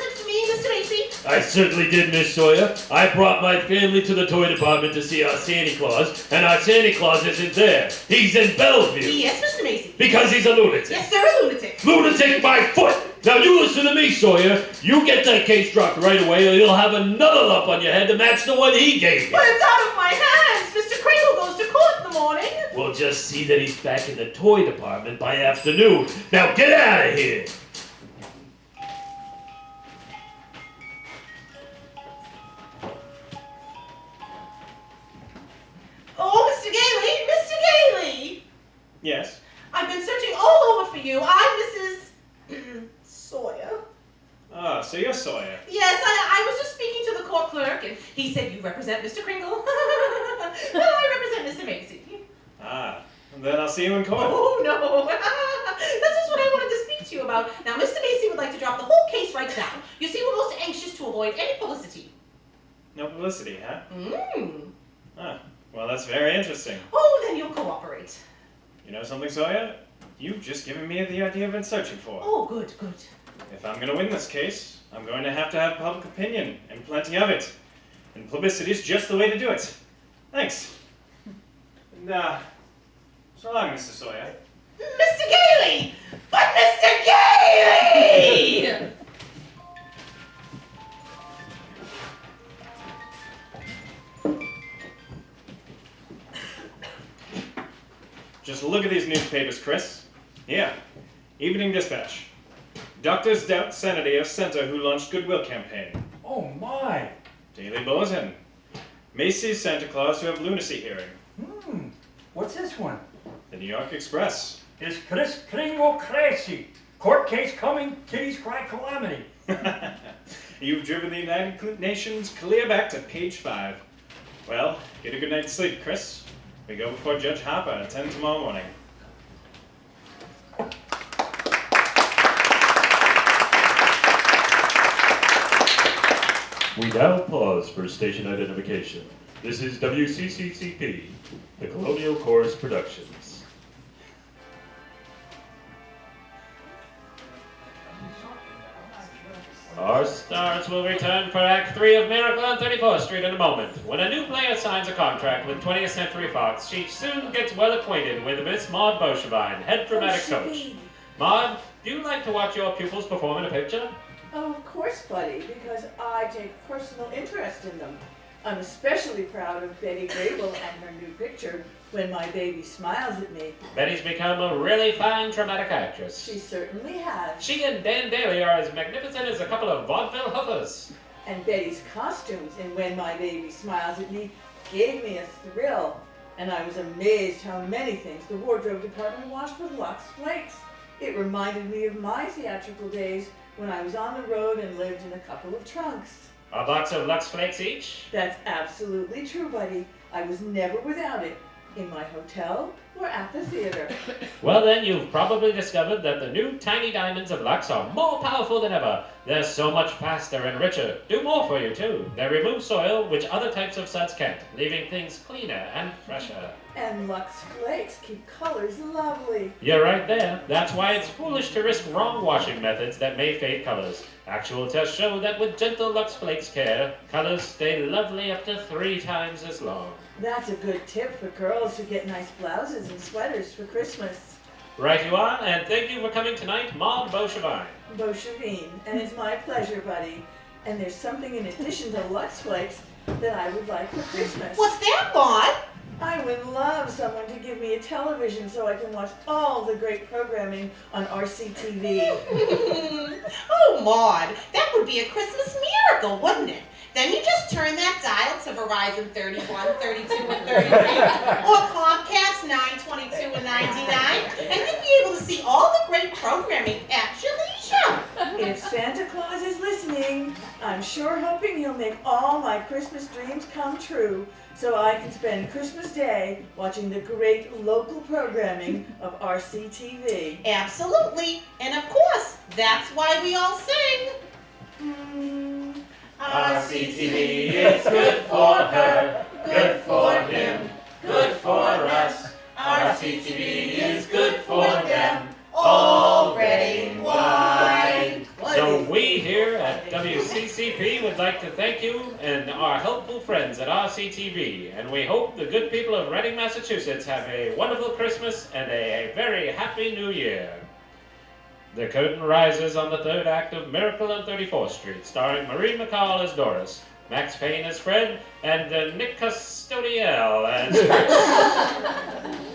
sent to Mr. Macy? I certainly did, Miss Sawyer. I brought my family to the toy department to see our Santa Claus, and our Santa Claus isn't there. He's in Bellevue. Yes, Mr. Macy. Because he's a lunatic. Yes, sir, a lunatic. Lunatic by foot! Now you listen to me, Sawyer. You get that case dropped right away, or you'll have another lump on your head to match the one he gave you. But it's out of my hands. Mr. Kringle goes to court in the morning. We'll just see that he's back in the toy department by afternoon. Now get out of here! Yes? I've been searching all over for you. I'm Mrs. *clears throat* Sawyer. Ah, so you're Sawyer. Yes, I, I was just speaking to the court clerk, and he said you represent Mr. Kringle. *laughs* well, I represent Mr. Macy. Ah, and then I'll see you in court. Oh, no. *laughs* That's just what I wanted to speak to you about. Now, Mr. Macy would like to drop the whole case right now. You see, we're most anxious to avoid any publicity. No publicity, huh? Mmm. Ah, well, that's very interesting. Oh, then you'll cooperate. You know something, Sawyer? You've just given me the idea I've been searching for. Oh, good, good. If I'm going to win this case, I'm going to have to have public opinion, and plenty of it. And publicity's just the way to do it. Thanks. And, uh, so long, Mr. Sawyer. Mr. Gailey! But Mr. Gailey! *laughs* Just look at these newspapers, Chris. Here, Evening Dispatch. Doctors doubt sanity of center who launched Goodwill campaign. Oh my! Daily Bulletin. Macy's Santa Claus to have lunacy hearing. Hmm, what's this one? The New York Express. Is Chris Kringle crazy? Court case coming, kitties cry calamity. *laughs* *laughs* You've driven the United Nations clear back to page five. Well, get a good night's sleep, Chris. We go before Judge Harper at 10 tomorrow morning. We now pause for station identification. This is WCCCP, the Colonial Chorus Productions. Our stars will return for Act 3 of Miracle on 34th Street in a moment. When a new player signs a contract with 20th Century Fox, she soon gets well acquainted with Miss Maud Beauchevine, head oh, dramatic coach. Maud, do you like to watch your pupils perform in a picture? Oh, of course, buddy, because I take personal interest in them. I'm especially proud of Betty Grable and her new picture, When My Baby Smiles at Me. Betty's become a really fine dramatic actress. She certainly has. She and Dan Dailey are as magnificent as a couple of vaudeville hoofers. And Betty's costumes in When My Baby Smiles at Me gave me a thrill. And I was amazed how many things the wardrobe department washed with Lux Flakes. It reminded me of my theatrical days when I was on the road and lived in a couple of trunks. A box of Lux Flakes each? That's absolutely true, buddy. I was never without it. In my hotel or at the theater. *coughs* Well, then, you've probably discovered that the new tiny diamonds of Lux are more powerful than ever. They're so much faster and richer. Do more for you, too. They remove soil, which other types of suds can't, leaving things cleaner and fresher. And Lux Flakes keep colors lovely. You're right there. That's why it's foolish to risk wrong washing methods that may fade colors. Actual tests show that with gentle Lux Flakes care, colors stay lovely up to three times as long. That's a good tip for girls who get nice blouses and sweaters for Christmas. Right you are, and thank you for coming tonight, Maud Beauchevine. Beauchevine, and it's my pleasure, buddy. And there's something in addition to Lux Flakes that I would like for Christmas. What's that, Maud? I would love someone to give me a television so I can watch all the great programming on RCTV. *laughs* oh, Maud, that would be a Christmas miracle, wouldn't it? Then you just turn that dial to Verizon 31, 32, and 33, or Comcast 922 and 99, and you'd be able to see all the great programming at your leisure. if Santa Claus is listening, I'm sure hoping he'll make all my Christmas dreams come true so I can spend Christmas Day watching the great local programming of RCTV. Absolutely, and of course, that's why we all sing. Hmm. RCTV is good for her, good for him, good for us. RCTV is good for them, all red and. So we here at WCCP would like to thank you and our helpful friends at RCTV, and we hope the good people of Reading, Massachusetts have a wonderful Christmas and a very happy New Year. The curtain rises on the third act of Miracle on 34th Street, starring Marie McCall as Doris, Max Payne as Fred, and uh, Nick Custodiel as *laughs* Chris.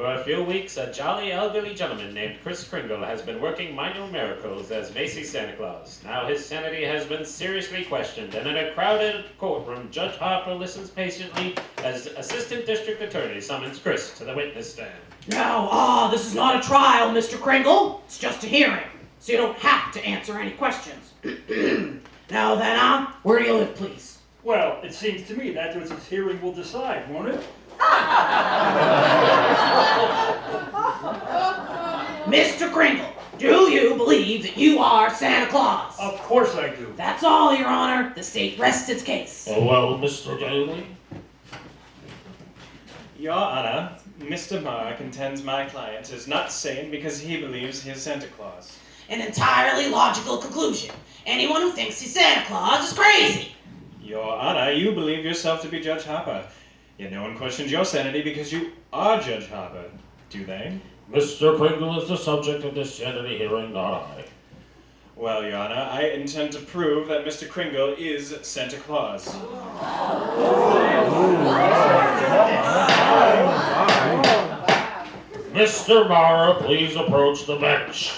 For a few weeks, a jolly elderly gentleman named Chris Kringle has been working minor miracles as Macy Santa Claus. Now his sanity has been seriously questioned, and in a crowded courtroom, Judge Harper listens patiently as Assistant District Attorney summons Chris to the witness stand. Now, ah, this is not a trial, Mr. Kringle. It's just a hearing, so you don't have to answer any questions. *clears throat* now then, ah, where do you live, please? Well, it seems to me that what this hearing will decide, won't it? Mr. Kringle, do you believe that you are Santa Claus? Of course I do. That's all, Your Honor. The state rests its case. Oh, well, Mr. Gailey? Your Honor, Mr. Mara contends my client is not sane because he believes he is Santa Claus. an entirely logical conclusion. Anyone who thinks he's Santa Claus is crazy. Your Honor, you believe yourself to be Judge Harper. Yet no one questions your sanity because you are Judge Harper, do they? Mr. Kringle is the subject of this sanity hearing, not I. Well, Your Honor, I intend to prove that Mr. Kringle is Santa Claus. Oh. Mr. Mara, please approach the bench.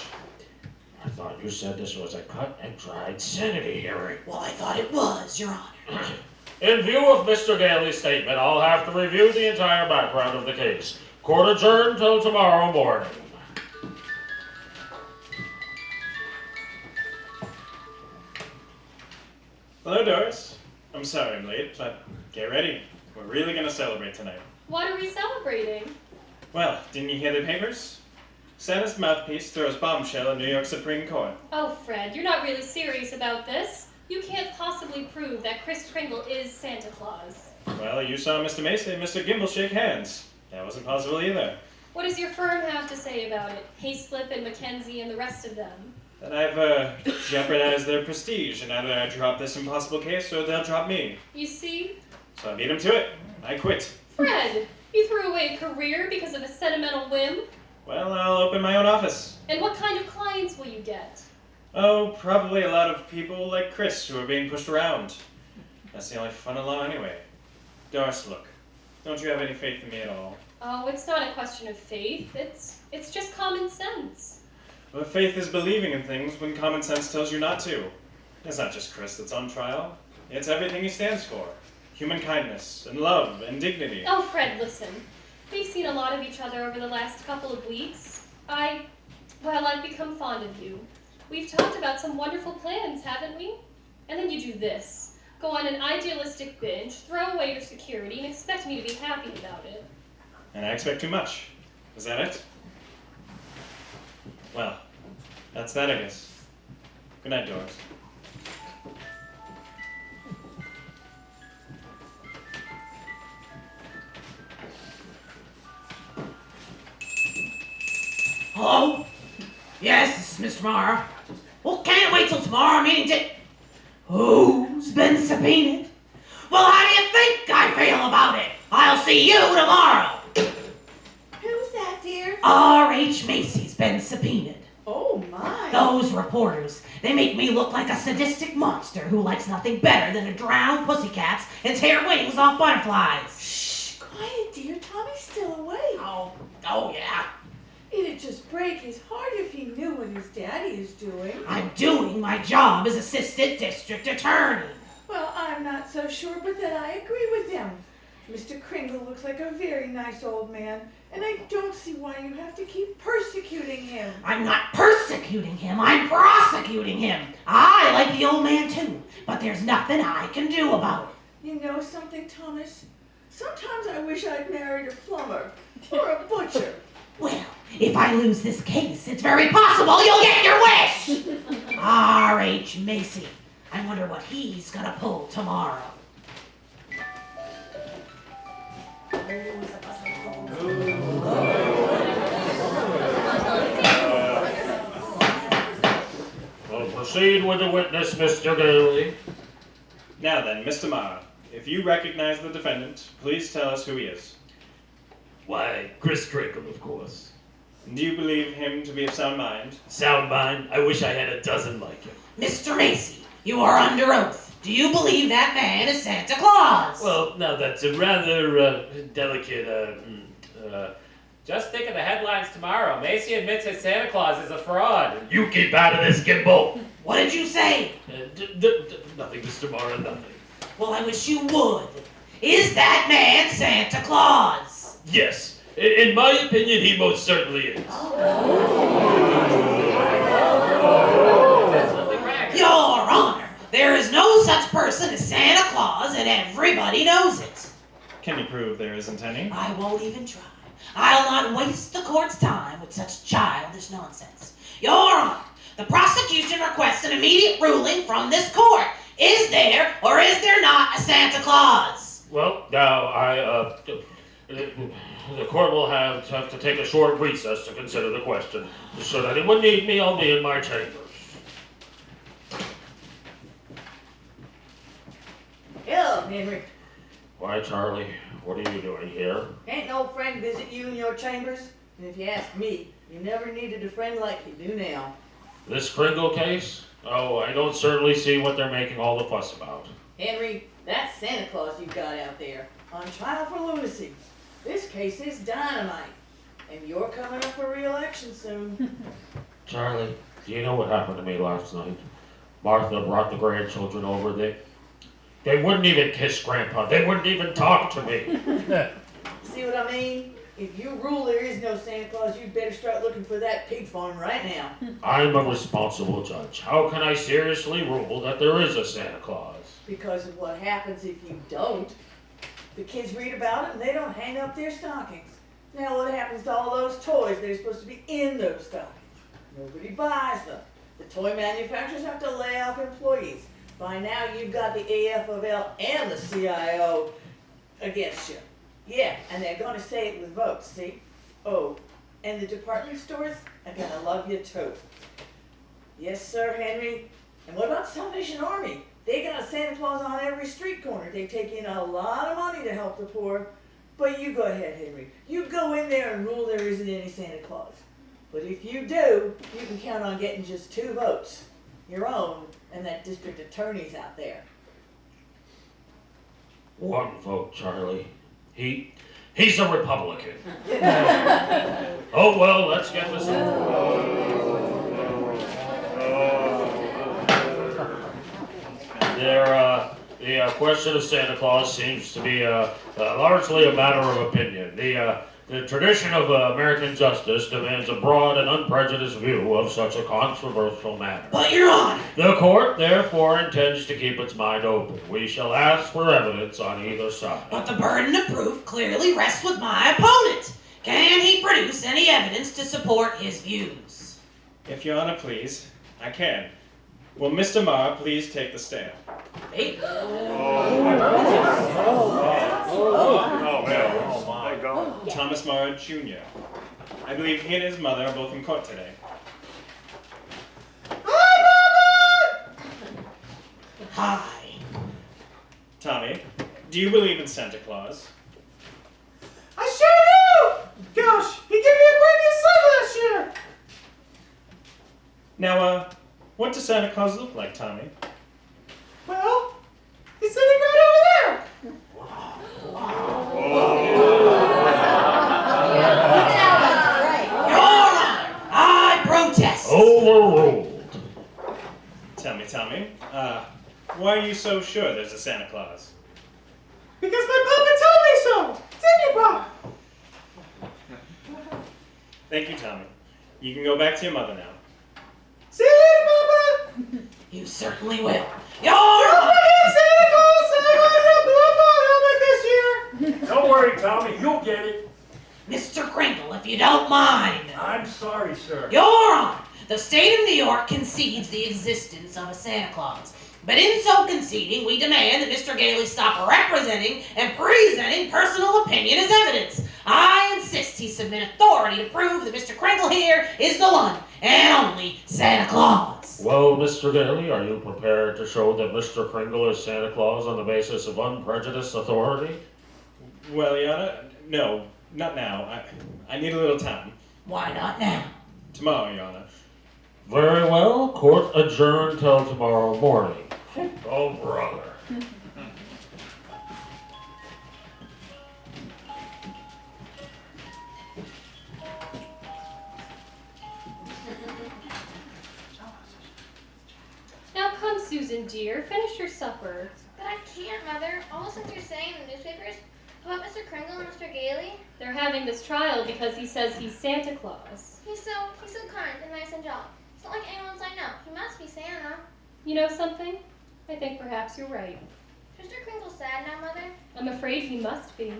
I thought you said this was a cut and dried sanity hearing. Well, I thought it was, Your Honor. *clears throat* In view of Mr. Gailey's statement, I'll have to review the entire background of the case. Court adjourned till tomorrow morning. Hello, Doris. I'm sorry I'm late, but get ready. We're really gonna celebrate tonight. What are we celebrating? Well, didn't you hear the papers? Santa's mouthpiece throws bombshell in New York Supreme Court. Oh, Fred, you're not really serious about this. You can't possibly prove that Chris Kringle is Santa Claus. Well, you saw Mr. Macy and Mr. Gimbel shake hands. That wasn't possible either. What does your firm have to say about it? Hayslip and Mackenzie and the rest of them. That I've uh, jeopardized their prestige, and either I drop this impossible case or they'll drop me. You see? So I beat them to it. I quit. Fred, you threw away a career because of a sentimental whim? Well, I'll open my own office. And what kind of clients will you get? Oh, probably a lot of people like Chris who are being pushed around. That's the only fun in law anyway. Doris, look. Don't you have any faith in me at all? Oh, it's not a question of faith. It's it's just common sense. But faith is believing in things when common sense tells you not to. It's not just Chris that's on trial. It's everything he stands for. Human kindness, and love, and dignity. Oh, Fred, listen. We've seen a lot of each other over the last couple of weeks. I, well, I've become fond of you. We've talked about some wonderful plans, haven't we? And then you do this. Go on an idealistic binge, throw away your security, and expect me to be happy about it. And I expect too much. Is that it? Well, that's that, I guess. Good night, Doris. Hello? Yes, this is Mr. Mara. Well, can't wait till tomorrow meeting to... Who's been subpoenaed? Well, how do you think I feel about it? I'll see you tomorrow. Who's that, dear? R.H. Macy's been subpoenaed. Oh, my. Those reporters, they make me look like a sadistic monster who likes nothing better than to drown pussycats and tear wings off butterflies. Shh, quiet, dear. Tommy's still awake. Oh, oh yeah. It'd just break his heart if he knew what his daddy is doing. I'm doing my job as assistant district attorney. Well, I'm not so sure, but that I agree with him. Mr. Kringle looks like a very nice old man, and I don't see why you have to keep persecuting him. I'm not persecuting him, I'm prosecuting him. I like the old man too, but there's nothing I can do about it. You know something, Thomas? Sometimes I wish I'd married a plumber or a butcher. Well, if I lose this case, it's very possible you'll get your wish! R.H. Macy. I wonder what he's gonna pull tomorrow. We'll proceed with the witness, Mr. Gailey. Now then, Mr. Mara, if you recognize the defendant, please tell us who he is. Why, Chris Kringle, of course. Do you believe him to be of sound mind? Sound mind? I wish I had a dozen like him. Mr. Macy, you are under oath. Do you believe that man is Santa Claus? Well, now that's a rather uh, delicate. Uh, mm, uh, Just think of the headlines tomorrow. Macy admits that Santa Claus is a fraud. you keep out of this, Gimbel. what did you say? Uh, d- d- d- nothing, Mr. Mara, nothing. Well, I wish you would. Is that man Santa Claus? Yes, in my opinion, he most certainly is. Your Honor, there is no such person as Santa Claus, and everybody knows it. Can you prove there isn't any? I won't even try. I'll not waste the court's time with such childish nonsense. Your Honor, the prosecution requests an immediate ruling from this court. Is there or is there not a Santa Claus? Well, now I uh, The court will have to, have to take a short recess to consider the question. Should anyone need me, I'll be in my chambers. Hello, Henry. Why, Charlie? What are you doing here? Ain't no friend visit you in your chambers? And if you ask me, you never needed a friend like you do now. This Kringle case? Oh, I don't certainly see what they're making all the fuss about. Henry, that's Santa Claus you've got out there on trial for lunacy. This case is dynamite. And you're coming up for re-election soon. *laughs* Charlie, do you know what happened to me last night? Martha brought the grandchildren over. They, they wouldn't even kiss Grandpa. They wouldn't even talk to me. *laughs* See what I mean? If you rule there is no Santa Claus, you'd better start looking for that pig farm right now. *laughs* I'm a responsible judge. How can I seriously rule that there is a Santa Claus? Because of what happens if you don't. The kids read about it and they don't hang up their stockings. Now what happens to all those toys that are supposed to be in those stockings? Nobody buys them. The toy manufacturers have to lay off employees. By now you've got the AFL and the CIO against you. Yeah, and they're gonna say it with votes, see? Oh, and the department stores are gonna love you too. Yes, sir, Henry. And what about Salvation Army? They got a Santa Claus on every street corner. They take in a lot of money to help the poor. But you go ahead, Henry. You go in there and rule there isn't any Santa Claus. But if you do, you can count on getting just two votes. Your own and that district attorney's out there. One vote, Charlie. He, he's a Republican. *laughs* oh well, let's get this There, uh, the uh, question of Santa Claus seems to be uh, uh, largely a matter of opinion. The, uh, the tradition of uh, American justice demands a broad and unprejudiced view of such a controversial matter. But, Your Honor, The court therefore intends to keep its mind open. We shall ask for evidence on either side. but the burden of proof clearly rests with my opponent. Can he produce any evidence to support his views? If Your Honor please, I can. Will Mr. Mara please take the stand? Hey, Thomas Mara Jr. I believe he and his mother are both in court today. Hi. Tommy, do you believe in Santa Claus? I sure do! Gosh, he gave me a brand new cycle this year! Now, uh, what does Santa Claus look like, Tommy? Well, he's sitting right over there! Your Honor, I protest! Overruled. Tell me, Tommy, uh, why are you so sure there's a Santa Claus? Because my papa told me so! Didn't you, Pop? Thank you, Tommy. You can go back to your mother now. See you later, Papa! You certainly will. Your Honor! Santa Claus! I want a helmet this year! Don't worry, Tommy, you'll get it. Mr. Kringle, if you don't mind. I'm sorry, sir. Your Honor, the state of New York concedes the existence of a Santa Claus. But in so conceding, we demand that Mr. Gailey stop representing and presenting personal opinion as evidence. I insist he submit authority to prove that Mr. Kringle here is the one and only Santa Claus. Well, Mr. Gailey, are you prepared to show that Mr. Kringle is Santa Claus on the basis of unprejudiced authority? Well, Your Honor, no, not now. I, I need a little time. Why not now? Tomorrow, Your Honor. Very well. Court adjourned till tomorrow morning. *laughs* Oh, brother. Susan dear, finish your supper. But I can't, Mother. All the things you're saying in the newspapers about Mr. Kringle and Mr. Gailey. They're having this trial because he says he's Santa Claus. He's so he's so kind and nice and jolly. It's not like anyone's I know. He must be Santa. You know something? I think perhaps you're right. Is Mr. Kringle sad now, Mother? I'm afraid he must be.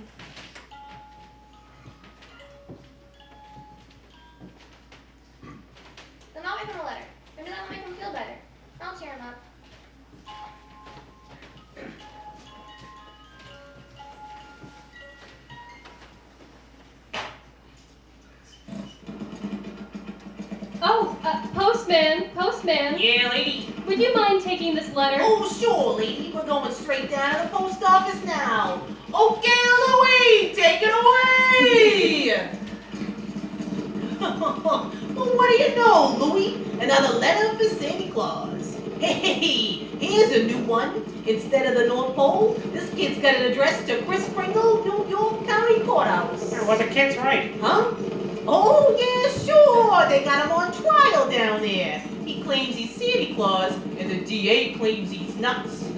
Then I'll write him a letter. Maybe that'll make him feel better. I'll cheer him up. Oh, uh, postman, postman. Yeah, lady. Would you mind taking this letter? Oh, sure, lady. We're going straight down to the post office now. Okay, Louie, take it away. *laughs* well, what do you know, Louie? Another letter for Santa Claus. *laughs* Hey, here's a new one. Instead of the North Pole, this kid's got an address to Chris Kringle, New York County Courthouse. Well, the kid's right. Huh? Oh, yeah, sure. They got him on trial down there. He claims he's Santa Claus, and the DA claims he's nuts.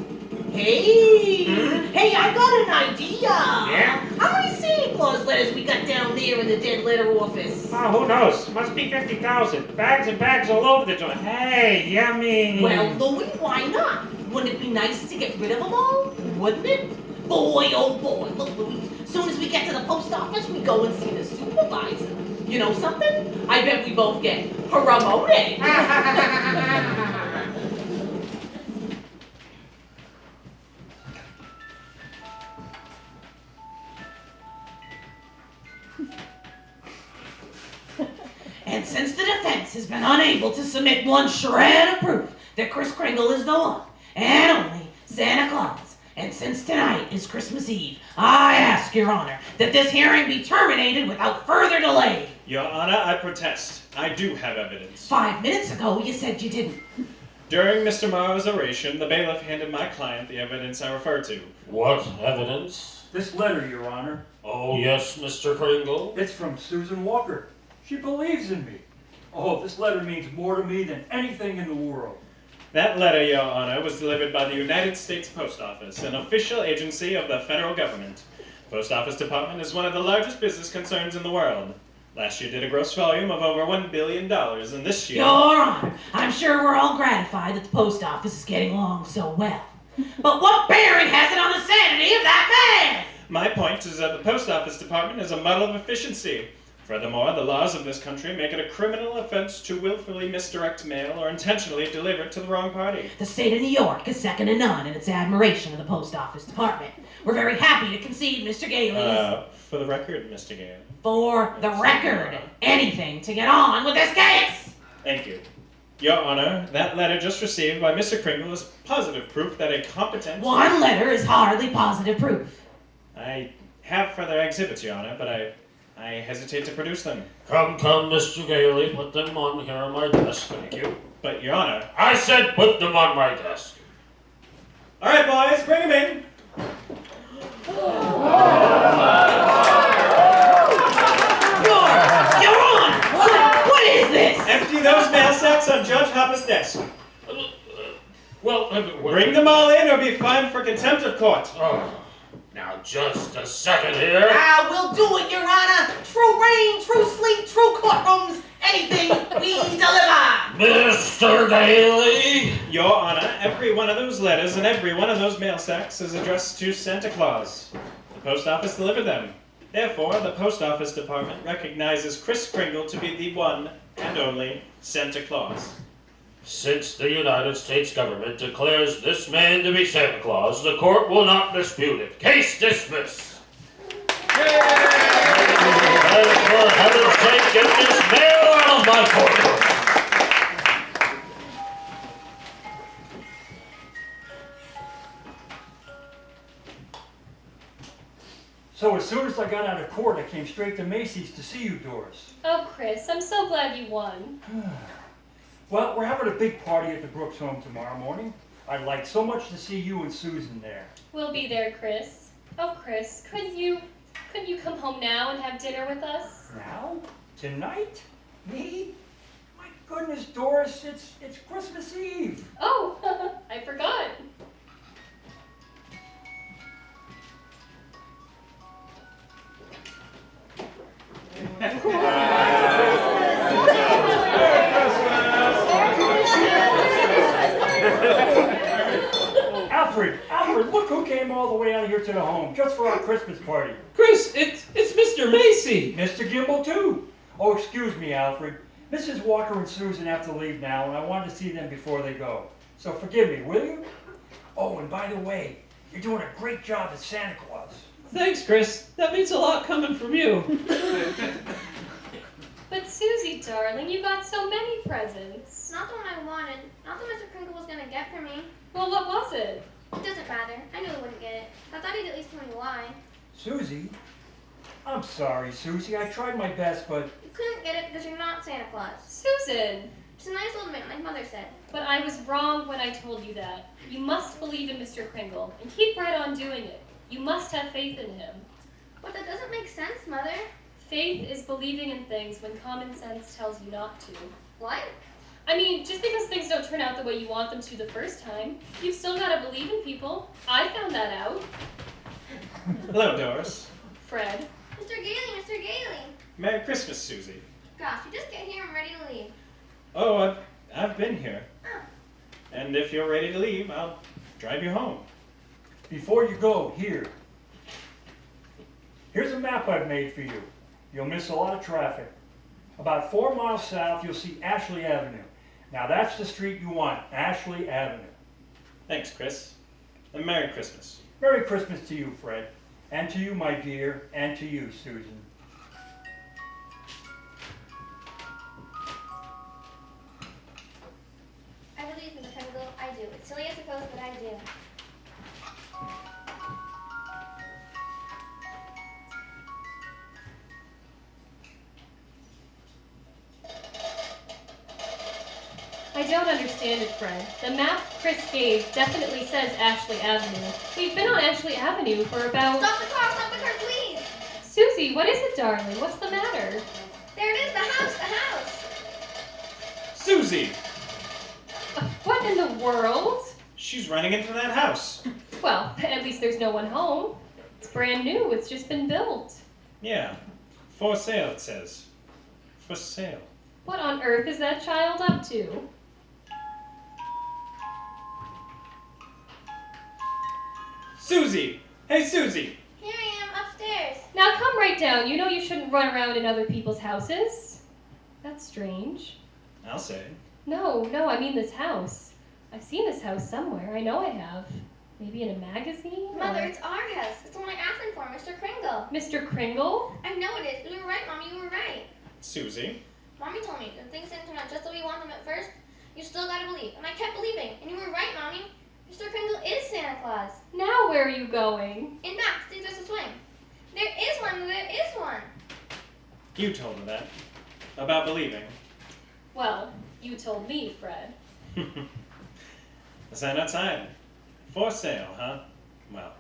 Hey, hmm? hey, I got an idea. Yeah? How many Santa Claus letters we got down there in the dead letter office? Oh, who knows? Must be 50,000. Bags and bags all over the joint. Hey, yummy. Well, Louie, why not? Wouldn't it be nice to get rid of them all? Wouldn't it? Boy, oh boy, look, Louie. Soon as we get to the post office, we go and see the supervisor. You know something? I bet we both get promoted. *laughs* *laughs* unable to submit one shred of proof that Chris Kringle is the one and only Santa Claus, and since tonight is Christmas Eve, I ask Your Honor that this hearing be terminated without further delay. Your Honor, I protest. I do have evidence. Five minutes ago, you said you didn't. During Mr. Mara's oration, the bailiff handed my client the evidence I referred to. What evidence? This letter, Your Honor, Oh, yes, Mr. Kringle. it's from Susan Walker. She believes in me. Oh, this letter means more to me than anything in the world. That letter, Your Honor, was delivered by the United States Post Office, an official agency of the federal government. Post Office Department is one of the largest business concerns in the world. Last year did a gross volume of over $1 billion, and this year. Your Honor, I'm sure we're all gratified that the post office is getting along so well. But what bearing has it on the sanity of that man? My point is that the Post Office Department is a model of efficiency. Furthermore, the laws of this country make it a criminal offense to willfully misdirect mail or intentionally deliver it to the wrong party. The state of New York is second to none in its admiration of the post office department. We're very happy to concede Mr. Gailey's. Uh, for the record, Mr. Gale. For the record, anything to get on with this case. Thank you. Your Honor, that letter just received by Mr. Kringle is positive proof that a competent. One letter is hardly positive proof. I have further exhibits, Your Honor, but I, I hesitate to produce them. Come, come, Mr. Gailey, put them on here on my desk. Thank you. But, Your Honor. I said put them on my desk. All right, boys, bring them in. Your, Your Honor, what, what is this? Empty those mail sacks on Judge Harper's desk. Well, uh, Bring them all in or be fined for contempt of court. Oh, now just a second here. Ah, we'll do it, Your Honor. True rain, true sleet, true courtrooms, anything we deliver. Mr. Gailey. Your Honor, every one of those letters and every one of those mail sacks is addressed to Santa Claus. The post office delivered them. Therefore, the post office department recognizes Chris Kringle to be the one and only Santa Claus. Since the United States government declares this man to be Santa Claus, the court will not dispute it. Case dismissed. And for heaven's sake, get this mail out of my courtroom. So as soon as I got out of court, I came straight to Macy's to see you, Doris. Oh, Chris, I'm so glad you won. *sighs* Well, we're having a big party at the Brooks home tomorrow morning. I'd like so much to see you and Susan there. We'll be there, Chris. Oh, Chris, could you, could you come home now and have dinner with us? Now? Tonight? Me? My goodness, Doris, it's it's Christmas Eve. Oh, *laughs* I forgot. Alfred, *laughs* Alfred, look who came all the way out here to the home just for our Christmas party. Chris, it's it's Mr. Macy. Mr. Gimbel too. Oh, excuse me, Alfred. Mrs. Walker and Susan have to leave now, and I wanted to see them before they go. So forgive me, will you? Oh, and by the way, you're doing a great job as Santa Claus. Thanks, Chris. That means a lot coming from you. *laughs* But Susie, darling, you got so many presents. Not the one I wanted. Not the Mr. Kringle was gonna get for me. Well, what was it? It doesn't matter. I knew he wouldn't get it. I thought he'd at least tell me why. Susie? I'm sorry, Susie. I tried my best, but You couldn't get it because you're not Santa Claus. Susan! Just a nice old man, like Mother said. But I was wrong when I told you that. You must believe in Mr. Kringle and keep right on doing it. You must have faith in him. But that doesn't make sense, Mother. Faith is believing in things when common sense tells you not to. What? I mean, just because things don't turn out the way you want them to the first time, you've still got to believe in people. I found that out. Hello, Doris. Fred. Mr. Gailey, Mr. Gailey. Merry Christmas, Susie. Gosh, you just get here and ready to leave. Oh, I've, I've been here. Oh. And if you're ready to leave, I'll drive you home. before you go, here. Here's a map I've made for you. You'll miss a lot of traffic. About four miles south, you'll see Ashley Avenue. Now that's the street you want, Ashley Avenue. Thanks, Chris. And Merry Christmas. Merry Christmas to you, Fred. And to you, my dear, and to you, Susan. I believe in the Kringle. I do. It's silly, I suppose, but I do. I don't understand it, Fred. The map Chris gave definitely says Ashley Avenue. We've been on Ashley Avenue for about. Stop the car! Stop the car, please! Susie, what is it, darling? What's the matter? There it is, the house, the house! Susie! Uh, What in the world? She's running into that house. *laughs* Well, at least there's no one home. It's brand new, it's just been built. Yeah. For sale, it says. For sale. What on earth is that child up to? Susie! Hey, Susie! Here I am, upstairs. Now come right down. You know you shouldn't run around in other people's houses. That's strange. I'll say. No, no, I mean this house. I've seen this house somewhere. I know I have. Maybe in a magazine? or- Mother, it's our house. It's the one I asked him for, Mr. Kringle. Mr. Kringle? I know it is. You were right, Mommy, you were right. Susie? Mommy told me that things didn't turn out just the way you want them at first. You still gotta believe. And I kept believing. And you were right, Mommy. Mr. Kringle is Santa Claus. Now where are you going? In fact, see, there's a swing. There is one, there is one. You told me that. About believing. Well, you told me, Fred. the sign outside. For sale, huh? Well,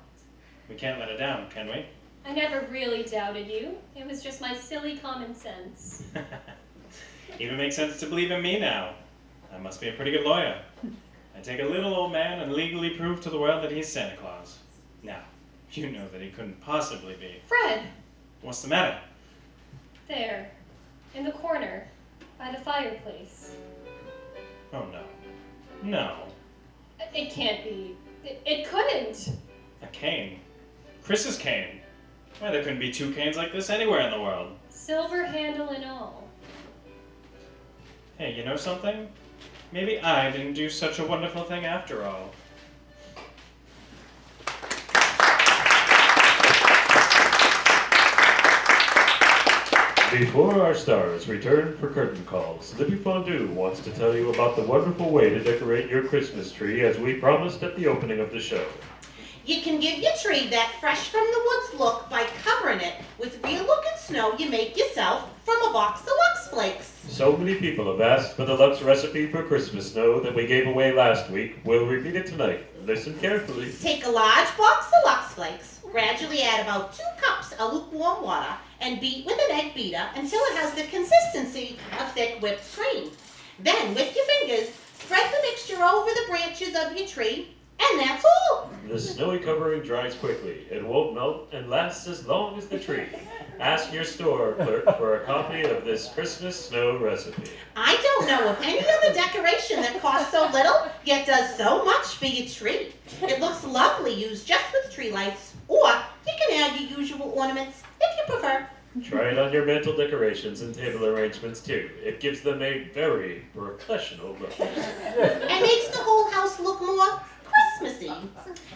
we can't let it down, can we? I never really doubted you. It was just my silly common sense. *laughs* Even makes sense to believe in me now. I must be a pretty good lawyer. Take a little old man and legally prove to the world that he's Santa Claus. Now, you know that he couldn't possibly be. Fred! What's the matter? There. In the corner. By the fireplace. Oh no. No. It can't be. It, it couldn't. A cane. Chris's cane. Why, there couldn't be two canes like this anywhere in the world. Silver handle and all. Hey, you know something? Maybe I didn't do such a wonderful thing after all. Before our stars return for curtain calls, Libby Fondue wants to tell you about the wonderful way to decorate your Christmas tree as we promised at the opening of the show. You can give your tree that fresh from the woods look by covering it with real looking snow you make yourself from a box of Lux Flakes. So many people have asked for the Lux recipe for Christmas snow that we gave away last week. We'll repeat it tonight. Listen carefully. Take a large box of Lux Flakes, gradually add about two cups of lukewarm water, and beat with an egg beater until it has the consistency of thick whipped cream. Then, with your fingers, spread the mixture over the branches of your tree, and that's all. The snowy covering dries quickly. It won't melt and lasts as long as the tree. Ask your store clerk for a copy of this Christmas snow recipe. I don't know of any other decoration that costs so little yet does so much for your tree. It looks lovely used just with tree lights, or you can add your usual ornaments if you prefer. Try it on your mantle decorations and table arrangements too. It gives them a very professional look. and makes the whole house look more Christmassy.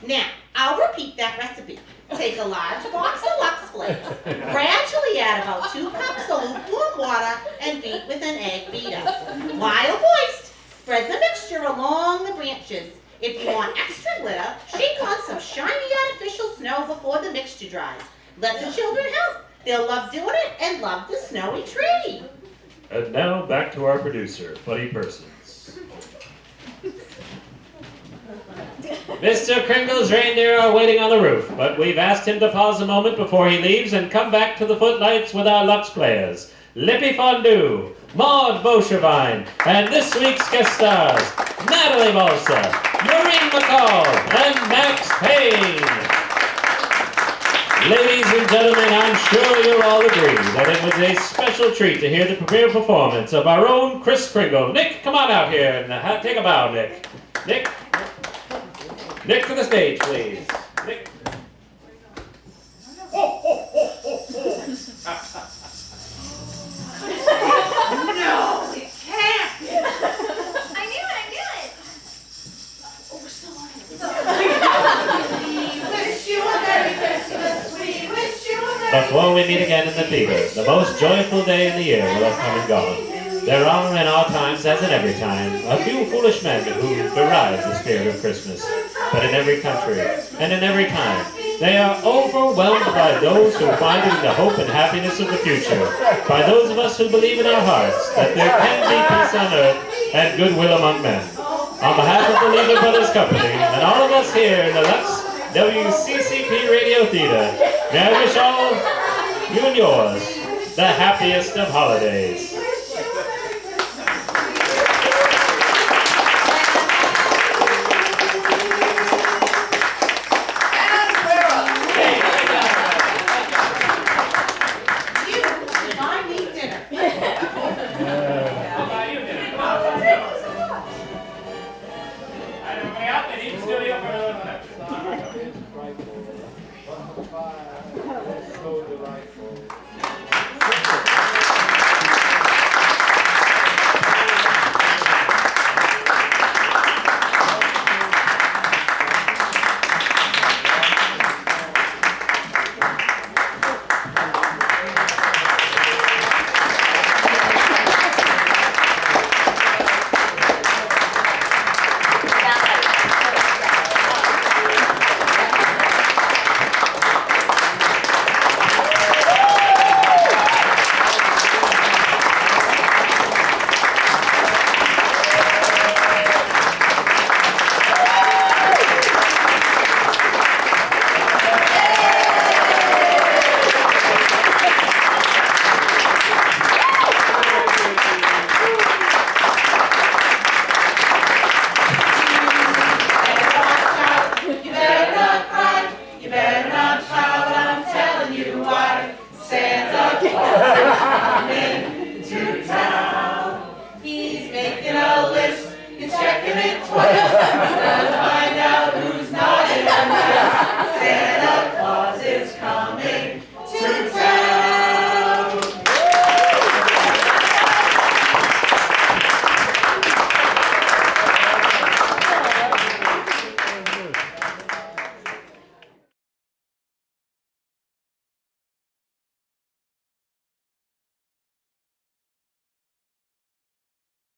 Now, I'll repeat that recipe. Take a large box of Lux Flakes, gradually add about two cups of lukewarm water and beat with an egg beater. While moist, spread the mixture along the branches. If you want extra glitter, shake on some shiny artificial snow before the mixture dries. Let the children help. They'll love doing it and love the snowy tree. And now back to our producer, Buddy Persons. Mr. Kringle's reindeer are waiting on the roof, but we've asked him to pause a moment before he leaves and come back to the footlights with our Lux players. Lippy Fondue, Maud Beauchevine, and this week's guest stars, Natalie Balsa, Maureen McCall, and Max Payne. Ladies and gentlemen, I'm sure you'll all agree that it was a special treat to hear the premiere performance of our own Chris Kringle. Nick, come on out here and take a bow, Nick. Nick, Nick to the stage, please. Nick. No, it can't. I knew it, I knew it. Oh, we're still on it. *laughs* We wish you a Merry Christmas. We wish you a Merry Before we meet again in the theater, the most joyful day in the year will have come and gone. There are in our times, as in every time, a few foolish men who deride the spirit of Christmas. But in every country, and in every time, they are overwhelmed by those who find in the hope and happiness of the future, by those of us who believe in our hearts that there can be peace on earth and goodwill among men. On behalf of the Lever Brothers Company and all of us here in the Lux WCCP Radio Theater, may I wish all you and yours the happiest of holidays.